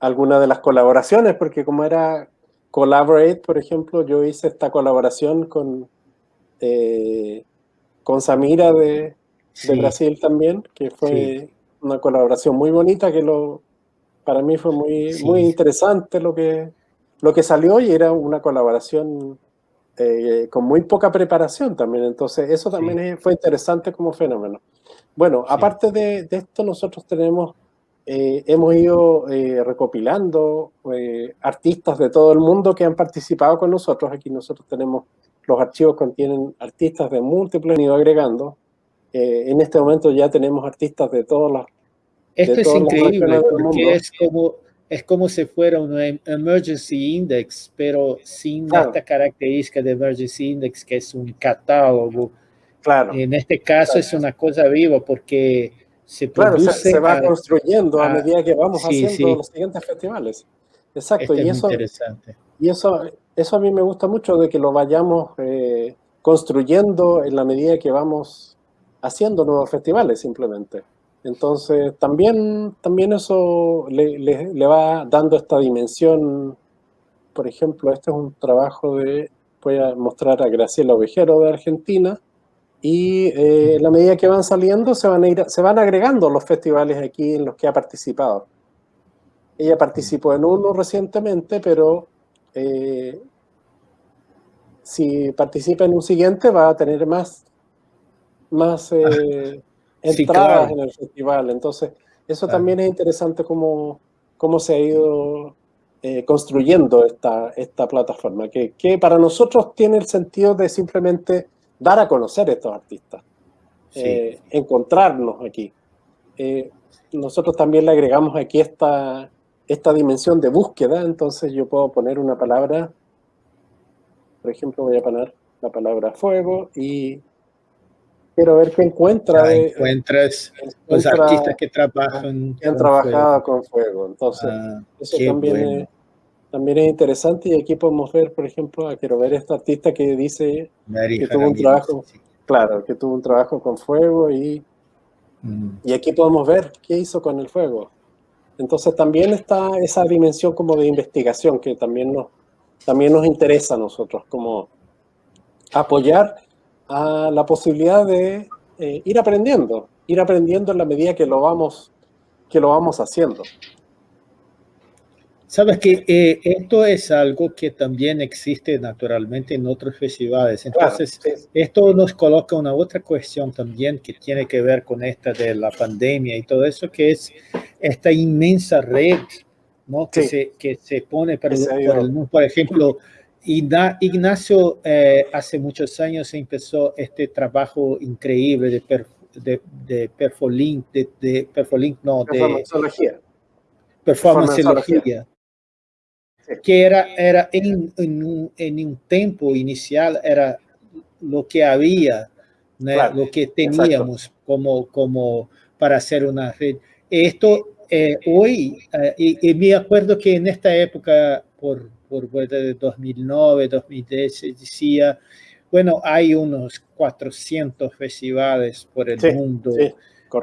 Algunas de las colaboraciones, porque como era Collaborate, por ejemplo, yo hice esta colaboración con, eh, con Samira de, Brasil también, que fue una colaboración muy bonita, que lo, para mí fue muy, muy interesante lo que, lo que salió y era una colaboración eh, con muy poca preparación también, entonces eso también fue interesante como fenómeno. Bueno, aparte de, de esto, nosotros tenemos eh, hemos ido eh, recopilando eh, artistas de todo el mundo que han participado con nosotros. Aquí nosotros tenemos, los archivos contienen artistas de múltiples, han ido agregando. en este momento ya tenemos artistas de todas las
Esto es increíble porque es como, es como si fuera un em, emergency index, pero sin esta característica de emergency index que es un catálogo. Claro. En este caso es una cosa viva porque
se claro, se, va construyendo a, medida que vamos haciendo los siguientes festivales. Exacto, este y, eso, y eso, eso a mí me gusta mucho de que lo vayamos eh, construyendo en la medida que vamos haciendo nuevos festivales simplemente. Entonces también, también eso le, le, va dando esta dimensión. Por ejemplo, este es un trabajo de, voy a mostrar a Graciela Ovejero de Argentina, y eh, la medida que van saliendo se van, a ir, se van agregando los festivales aquí en los que ha participado. Ella participó en uno recientemente, pero eh, si participa en un siguiente va a tener más, más eh, entradas en el festival. Entonces, eso también es interesante cómo, cómo se ha ido eh, construyendo esta, esta plataforma, que, que para nosotros tiene el sentido de simplemente dar a conocer a estos artistas, eh, encontrarnos aquí. Eh, nosotros también le agregamos aquí esta, esta dimensión de búsqueda, entonces yo puedo poner una palabra, por ejemplo voy a poner la palabra fuego y quiero ver qué encuentra.
Ah, encuentras los artistas que trabajan
que han trabajado con fuego, entonces ah, eso también también es interesante y aquí podemos ver, por ejemplo, quiero ver esta artista que dice que tuvo un trabajo, claro, que tuvo un trabajo con fuego y, mm. y aquí podemos ver qué hizo con el fuego. Entonces también está esa dimensión como de investigación que también nos, también nos interesa a nosotros, como apoyar a la posibilidad de eh, ir aprendiendo, ir aprendiendo en la medida que lo vamos, que lo vamos haciendo.
Sabes que eh, esto es algo que también existe naturalmente en otros festivales. Entonces, esto nos coloca una otra cuestión también que tiene que ver con esta de la pandemia y todo eso, que es esta inmensa red ¿no? que, se, que se pone por, el mundo. Por ejemplo, Ignacio eh, hace muchos años empezó este trabajo increíble de, de, de Perfolink, de, de Perfolink, no, de... Performanceología. Performanceología que era, era en, en, un, en, un, tiempo inicial, era lo que había, lo que teníamos como, como para hacer una red. Esto eh, hoy, eh, y, me acuerdo que en esta época, por, por 2009, 2010, se decía, bueno, hay unos 400 festivales por el mundo. Sí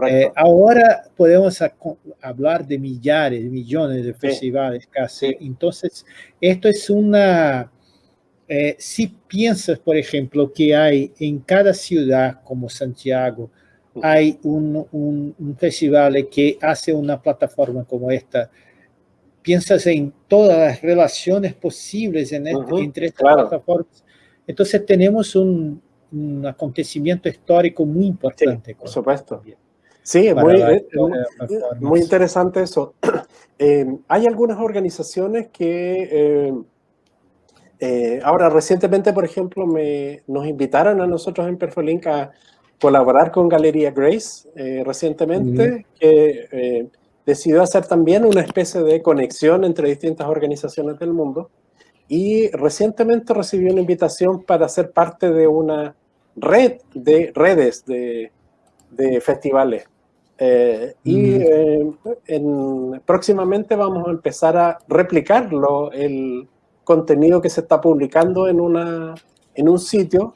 eh, ahora podemos hablar de millares, millones de festivales casi. Entonces, esto es una... Eh, si piensas, por ejemplo, que hay en cada ciudad como Santiago, mm. hay un, un, festival que hace una plataforma como esta, piensas en todas las relaciones posibles en este, entre estas plataformas. Entonces tenemos un, un, acontecimiento histórico muy importante.
por supuesto. Sí, muy, eh, muy, interesante eso. Eh, hay algunas organizaciones que eh, ahora recientemente, por ejemplo, me, nos invitaron a nosotros en Perfolink a colaborar con Galería Grace recientemente, que decidió hacer también una especie de conexión entre distintas organizaciones del mundo. Y recientemente recibió una invitación para ser parte de una red de redes de, de festivales Eh, y mm. próximamente vamos a empezar a replicarlo, el contenido que se está publicando en, una, en un sitio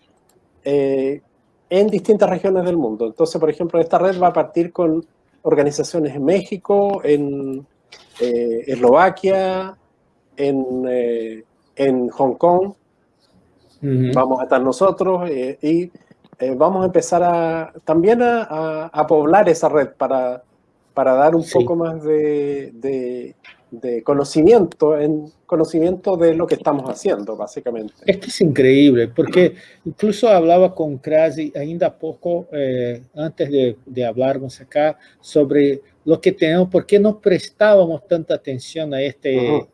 en distintas regiones del mundo. Entonces, por ejemplo, esta red va a partir con organizaciones en México, en Eslovaquia, en, en Hong Kong, vamos a estar nosotros eh, y eh, vamos a empezar a, también a, a, poblar esa red para, para dar un poco más de, de, conocimiento, en conocimiento de lo que estamos haciendo, básicamente.
Esto es increíble, porque incluso hablaba con Krasi ainda poco, eh, antes de, de hablarnos acá, sobre lo que tenemos, por qué no prestábamos tanta atención a este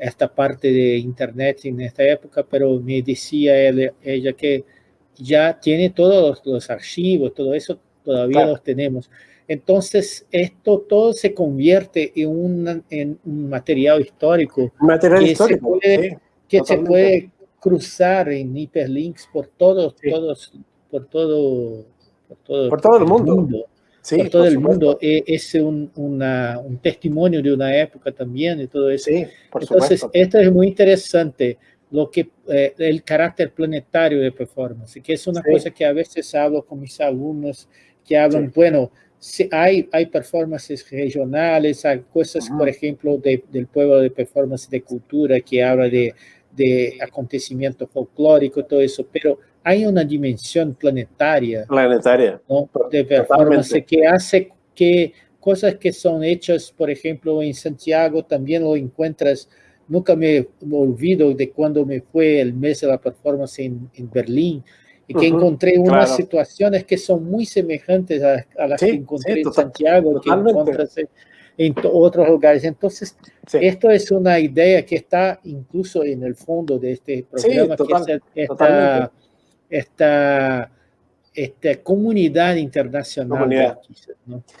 esta parte de internet en esta época, pero me decía ella, que ya tiene todos los, archivos, todo eso todavía los tenemos. Entonces, esto todo se convierte en un, en un material histórico.
Material
que
histórico,
se puede, que se puede cruzar en hiperlinks por todos, todos, por todo,
por todo, por todo el mundo
sí, todo el mundo. E, es un, un, testimonio de una época también y todo eso.
Sí,
por Entonces, esto es muy interesante, lo que, eh, el carácter planetario de performance, que es una cosa que a veces hablo con mis alumnos que hablan, bueno, si hay, hay performances regionales, hay cosas, por ejemplo, del pueblo de performance de cultura que habla de, de acontecimiento folclórico, todo eso, pero hay una dimensión planetaria,
planetaria.
de performance que hace que cosas que son hechas, por ejemplo, en Santiago, también lo encuentras. Nunca me olvido de cuando me fue el mes de la performance en, en Berlín y que encontré unas situaciones que son muy semejantes a, las que encontré en Santiago, que encuentras en otros lugares. Entonces, esto es una idea que está incluso en el fondo de este programa, que es esta, esta, esta comunidad internacional.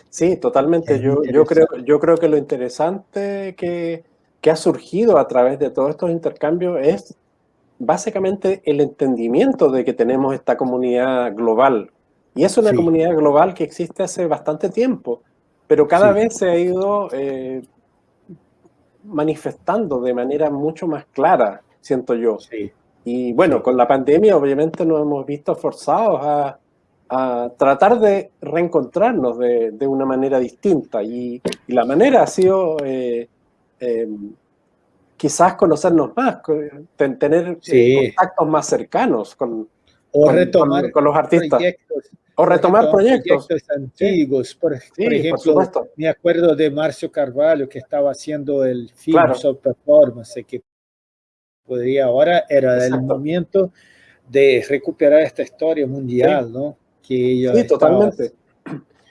Sí, totalmente. Yo, yo, creo, yo creo que lo interesante que, que ha surgido a través de todos estos intercambios es básicamente el entendimiento de que tenemos esta comunidad global. Y es una comunidad global que existe hace bastante tiempo, pero cada vez se ha ido eh, manifestando de manera mucho más clara, siento yo.
Sí.
Y bueno, con la pandemia obviamente nos hemos visto forzados a, a tratar de reencontrarnos de, de, una manera distinta. Y, la manera ha sido eh, em, quizás conocernos más, tener eh, contactos más cercanos con,
o retomar
con, los artistas. o retomar proyectos,
antiguos. Por, ejemplo, me acuerdo de Marcio Carvalho que estaba haciendo el film claro. Performance, que podría ahora era el momento de recuperar esta historia mundial, ¿no?
Que sí, totalmente.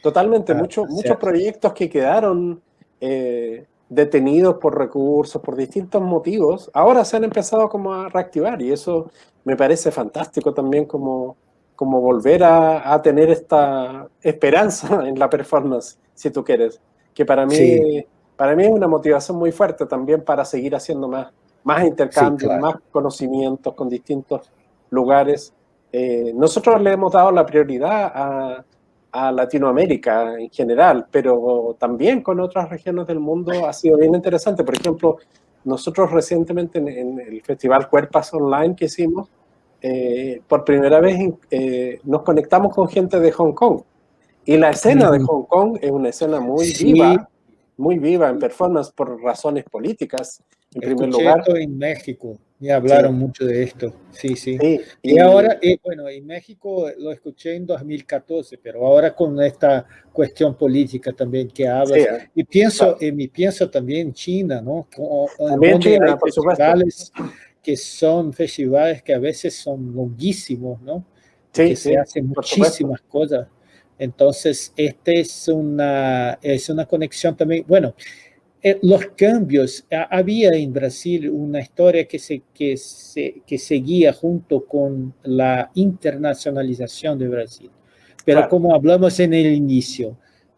Totalmente, muchos, muchos proyectos que quedaron eh, detenidos por recursos, por distintos motivos, ahora se han empezado como a reactivar y eso me parece fantástico también como, como volver a, a tener esta esperanza en la performance, si tú quieres, que para mí, para mí es una motivación muy fuerte también para seguir haciendo más, más intercambios, más conocimientos con distintos lugares. Eh, nosotros le hemos dado la prioridad a, a, Latinoamérica en general, pero también con otras regiones del mundo ha sido bien interesante. Por ejemplo, nosotros recientemente en, el Festival Cuerpas Online que hicimos, eh, por primera vez eh, nos conectamos con gente de Hong Kong. Y la escena de Hong Kong es una escena muy viva, muy viva en performance por razones políticas en primer lugar.
en México, me hablaron mucho de esto, sí, sí. y, ahora, eh, bueno, en México lo escuché en 2014, pero ahora con esta cuestión política también que habla, y pienso, y pienso también en China, ¿no?
también China, por
festivales que son festivales que a veces son longuísimos, ¿no?
Sí,
que se hacen muchísimas cosas. Entonces, este es una, es una conexión también, bueno, eh, los cambios, había en Brasil una historia que, se, que, se, que seguía junto con la internacionalización de Brasil. Pero como hablamos en el inicio,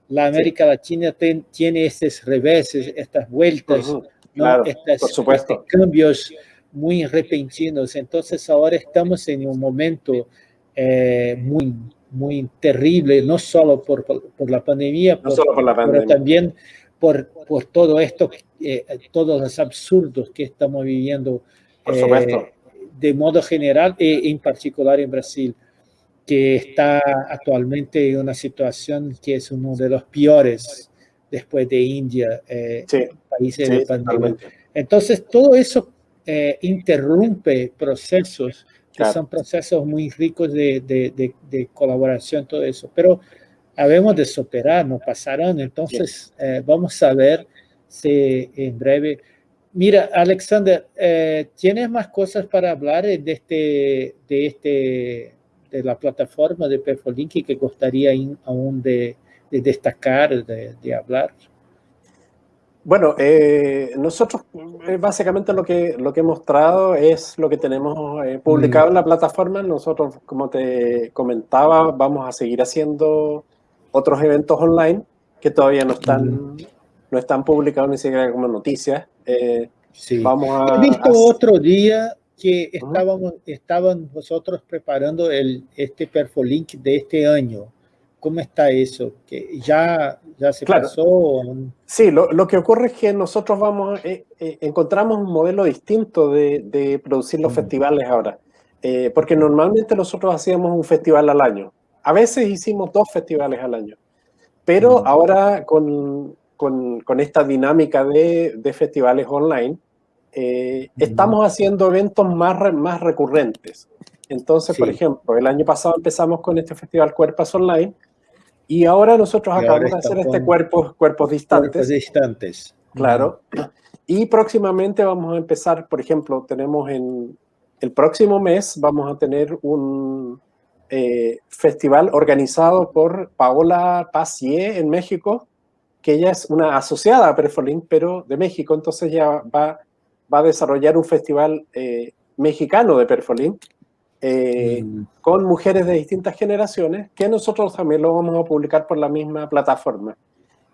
la América Latina tiene estos reveses, estas vueltas,
¿no? estos
cambios muy repentinos. Entonces ahora estamos en un momento eh, muy muy terrible, no solo por, por, la pandemia,
no solo por la pandemia.
pero también por, por todo esto, eh, todos los absurdos que estamos viviendo
eh,
de modo general e en particular en Brasil, que está actualmente en una situación que es uno de los peores después de India, eh, países de pandemia. Entonces, todo eso eh, interrumpe procesos que son procesos muy ricos de, de, de, colaboración, todo eso. Pero habemos de superar, no pasarán. Entonces, eh, vamos a ver si en breve... Mira, Alexander, eh, ¿tienes más cosas para hablar de este, de este, de la plataforma de Perfolink que gustaría aún de, de destacar, de, de hablar?
Bueno, eh, nosotros básicamente lo que, lo que he mostrado es lo que tenemos eh, publicado en la plataforma. Nosotros, como te comentaba, vamos a seguir haciendo otros eventos online que todavía no están, no están publicados ni siquiera como noticias.
sí. vamos a, He visto otro día que estábamos, estaban vosotros preparando el, este Perfolink de este año. ¿Cómo está eso? ¿Que ya, ya se pasó?
Sí, lo, lo, que ocurre es que nosotros vamos, eh, eh, encontramos un modelo distinto de, de producir los mm. festivales ahora. Eh, porque normalmente nosotros hacíamos un festival al año. A veces hicimos dos festivales al año. Pero ahora con, con, con, esta dinámica de, de festivales online, mm. estamos haciendo eventos más, más recurrentes. Entonces, por ejemplo, el año pasado empezamos con este festival Cuerpas Online, y ahora nosotros acabamos de hacer este cuerpo, cuerpos distantes.
Cuerpos distantes.
Claro. Y próximamente vamos a empezar, por ejemplo, tenemos en el próximo mes, vamos a tener un eh, festival organizado por Paola Pacier en México, que ella es una asociada a Perfolink, pero de México, entonces ella va, va a desarrollar un festival eh, mexicano de Perfolink, eh, mm. con mujeres de distintas generaciones, que nosotros también lo vamos a publicar por la misma plataforma.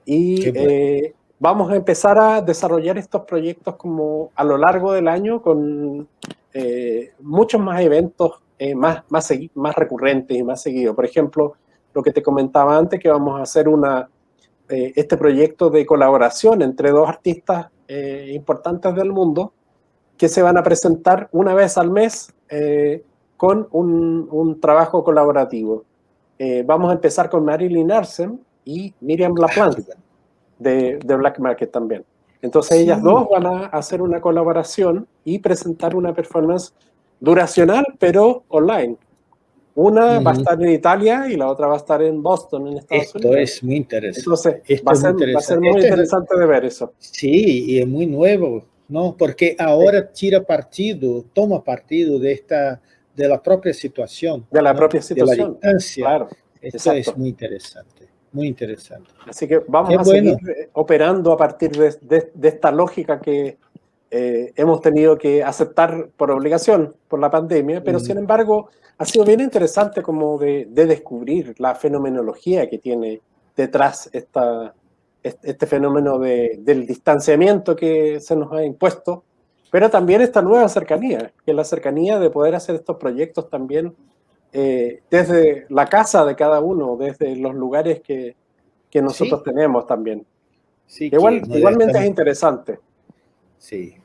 Y eh, vamos a empezar a desarrollar estos proyectos como a lo largo del año con eh, muchos más eventos más, más, más recurrentes y más seguidos. Por ejemplo, lo que te comentaba antes, que vamos a hacer una, este proyecto de colaboración entre dos artistas importantes del mundo, que se van a presentar una vez al mes con un, un trabajo colaborativo. Eh, vamos a empezar con Marilyn Arsen y Miriam LaPlante de, de Black Market también. Entonces ellas dos van a hacer una colaboración y presentar una performance duracional, pero online. Una va a estar en Italia y la otra va a estar en Boston, en Estados
Esto es muy interesante.
Entonces, va, a ser, va, a ser, muy interesante de ver eso.
Sí, y es muy nuevo, ¿no? Porque ahora tira partido, toma partido de esta de la propia situación.
De la propia situación.
De la distancia. Claro. Esto es muy interesante, muy interesante.
Así que vamos a seguir eh, operando a partir de, esta lógica que eh, hemos tenido que aceptar por obligación por la pandemia, pero mm. sin embargo ha sido bien interesante como de, descubrir la fenomenología que tiene detrás esta, este fenómeno del distanciamiento que se nos ha impuesto pero también esta nueva cercanía, que es la cercanía de poder hacer estos proyectos también eh, desde la casa de cada uno, desde los lugares que, que nosotros tenemos también. Sí, Igual, igualmente es interesante.
Sí.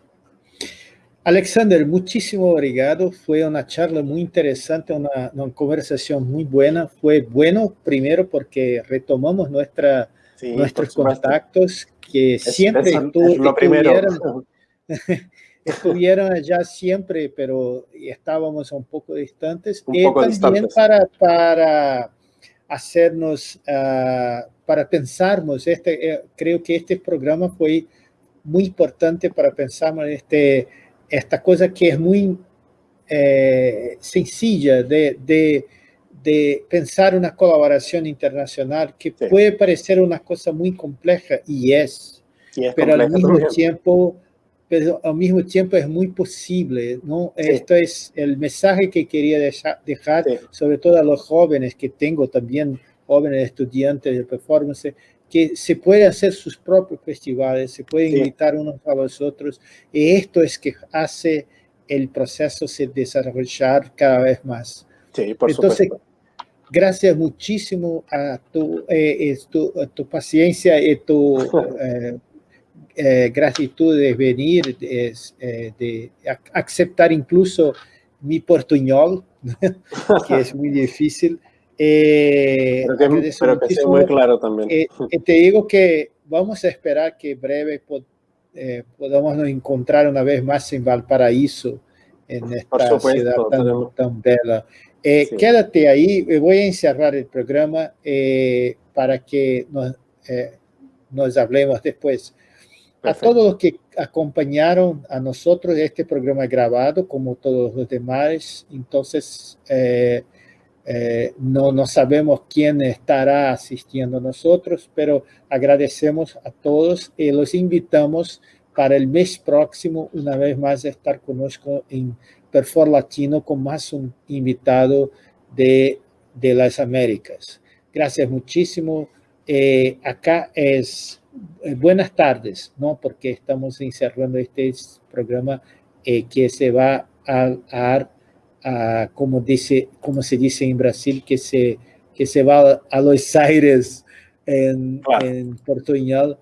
Alexander, muchísimo obrigado. Fue una charla muy interesante, una, una, conversación muy buena. Fue bueno primero porque retomamos nuestra, nuestros contactos que siempre
es, lo primero.
estuvieron allá siempre, pero estábamos un poco distantes. y también Para, para hacernos, uh, para pensarnos, este, eh, creo que este programa fue muy importante para pensar en este, esta cosa que es muy eh, sencilla de, de, de, pensar una colaboración internacional que puede parecer una cosa muy compleja y es, y es pero al mismo tiempo pero al mismo tiempo es muy posible, ¿no? Esto es el mensaje que quería dejar, sobre todo a los jóvenes, que tengo también jóvenes estudiantes de performance, que se puede hacer sus propios festivales, se puede invitar unos a los otros, y esto es que hace el proceso se desarrollar cada vez más.
Sí, por Entonces, supuesto.
gracias muchísimo a tu, eh, tu, tu, paciencia y tu eh, eh, gratitud de venir, de, de, aceptar incluso mi portuñol, que es muy difícil.
Pero que, pero que sea muy claro también.
te digo que vamos a esperar que breve podamos nos encontrar una vez más en Valparaíso, en esta ciudad tan, tan bella. Eh, quédate ahí, eh, voy a encerrar el programa eh, para que nos, nos hablemos después. A todos los que acompañaron a nosotros este programa grabado, como todos los demás, entonces no, no sabemos quién estará asistiendo a nosotros, pero agradecemos a todos y los invitamos para el mes próximo, una vez más, estar conozco en Perfor Latino con más un invitado de, de las Américas. Gracias muchísimo. Eh, acá es eh, buenas tardes, ¿no? Porque estamos encerrando este programa eh, que se va a, a, como, dice, como se dice en Brasil, que se, que se va a Los Aires en, en portuñol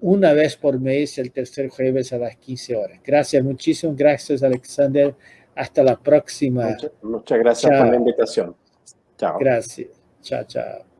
una vez por mes, el tercer jueves a las 15 horas. Gracias, muchísimas gracias, Alexander. Hasta la próxima.
Muchas, gracias por la invitación.
Chao. Gracias. Chao, chao.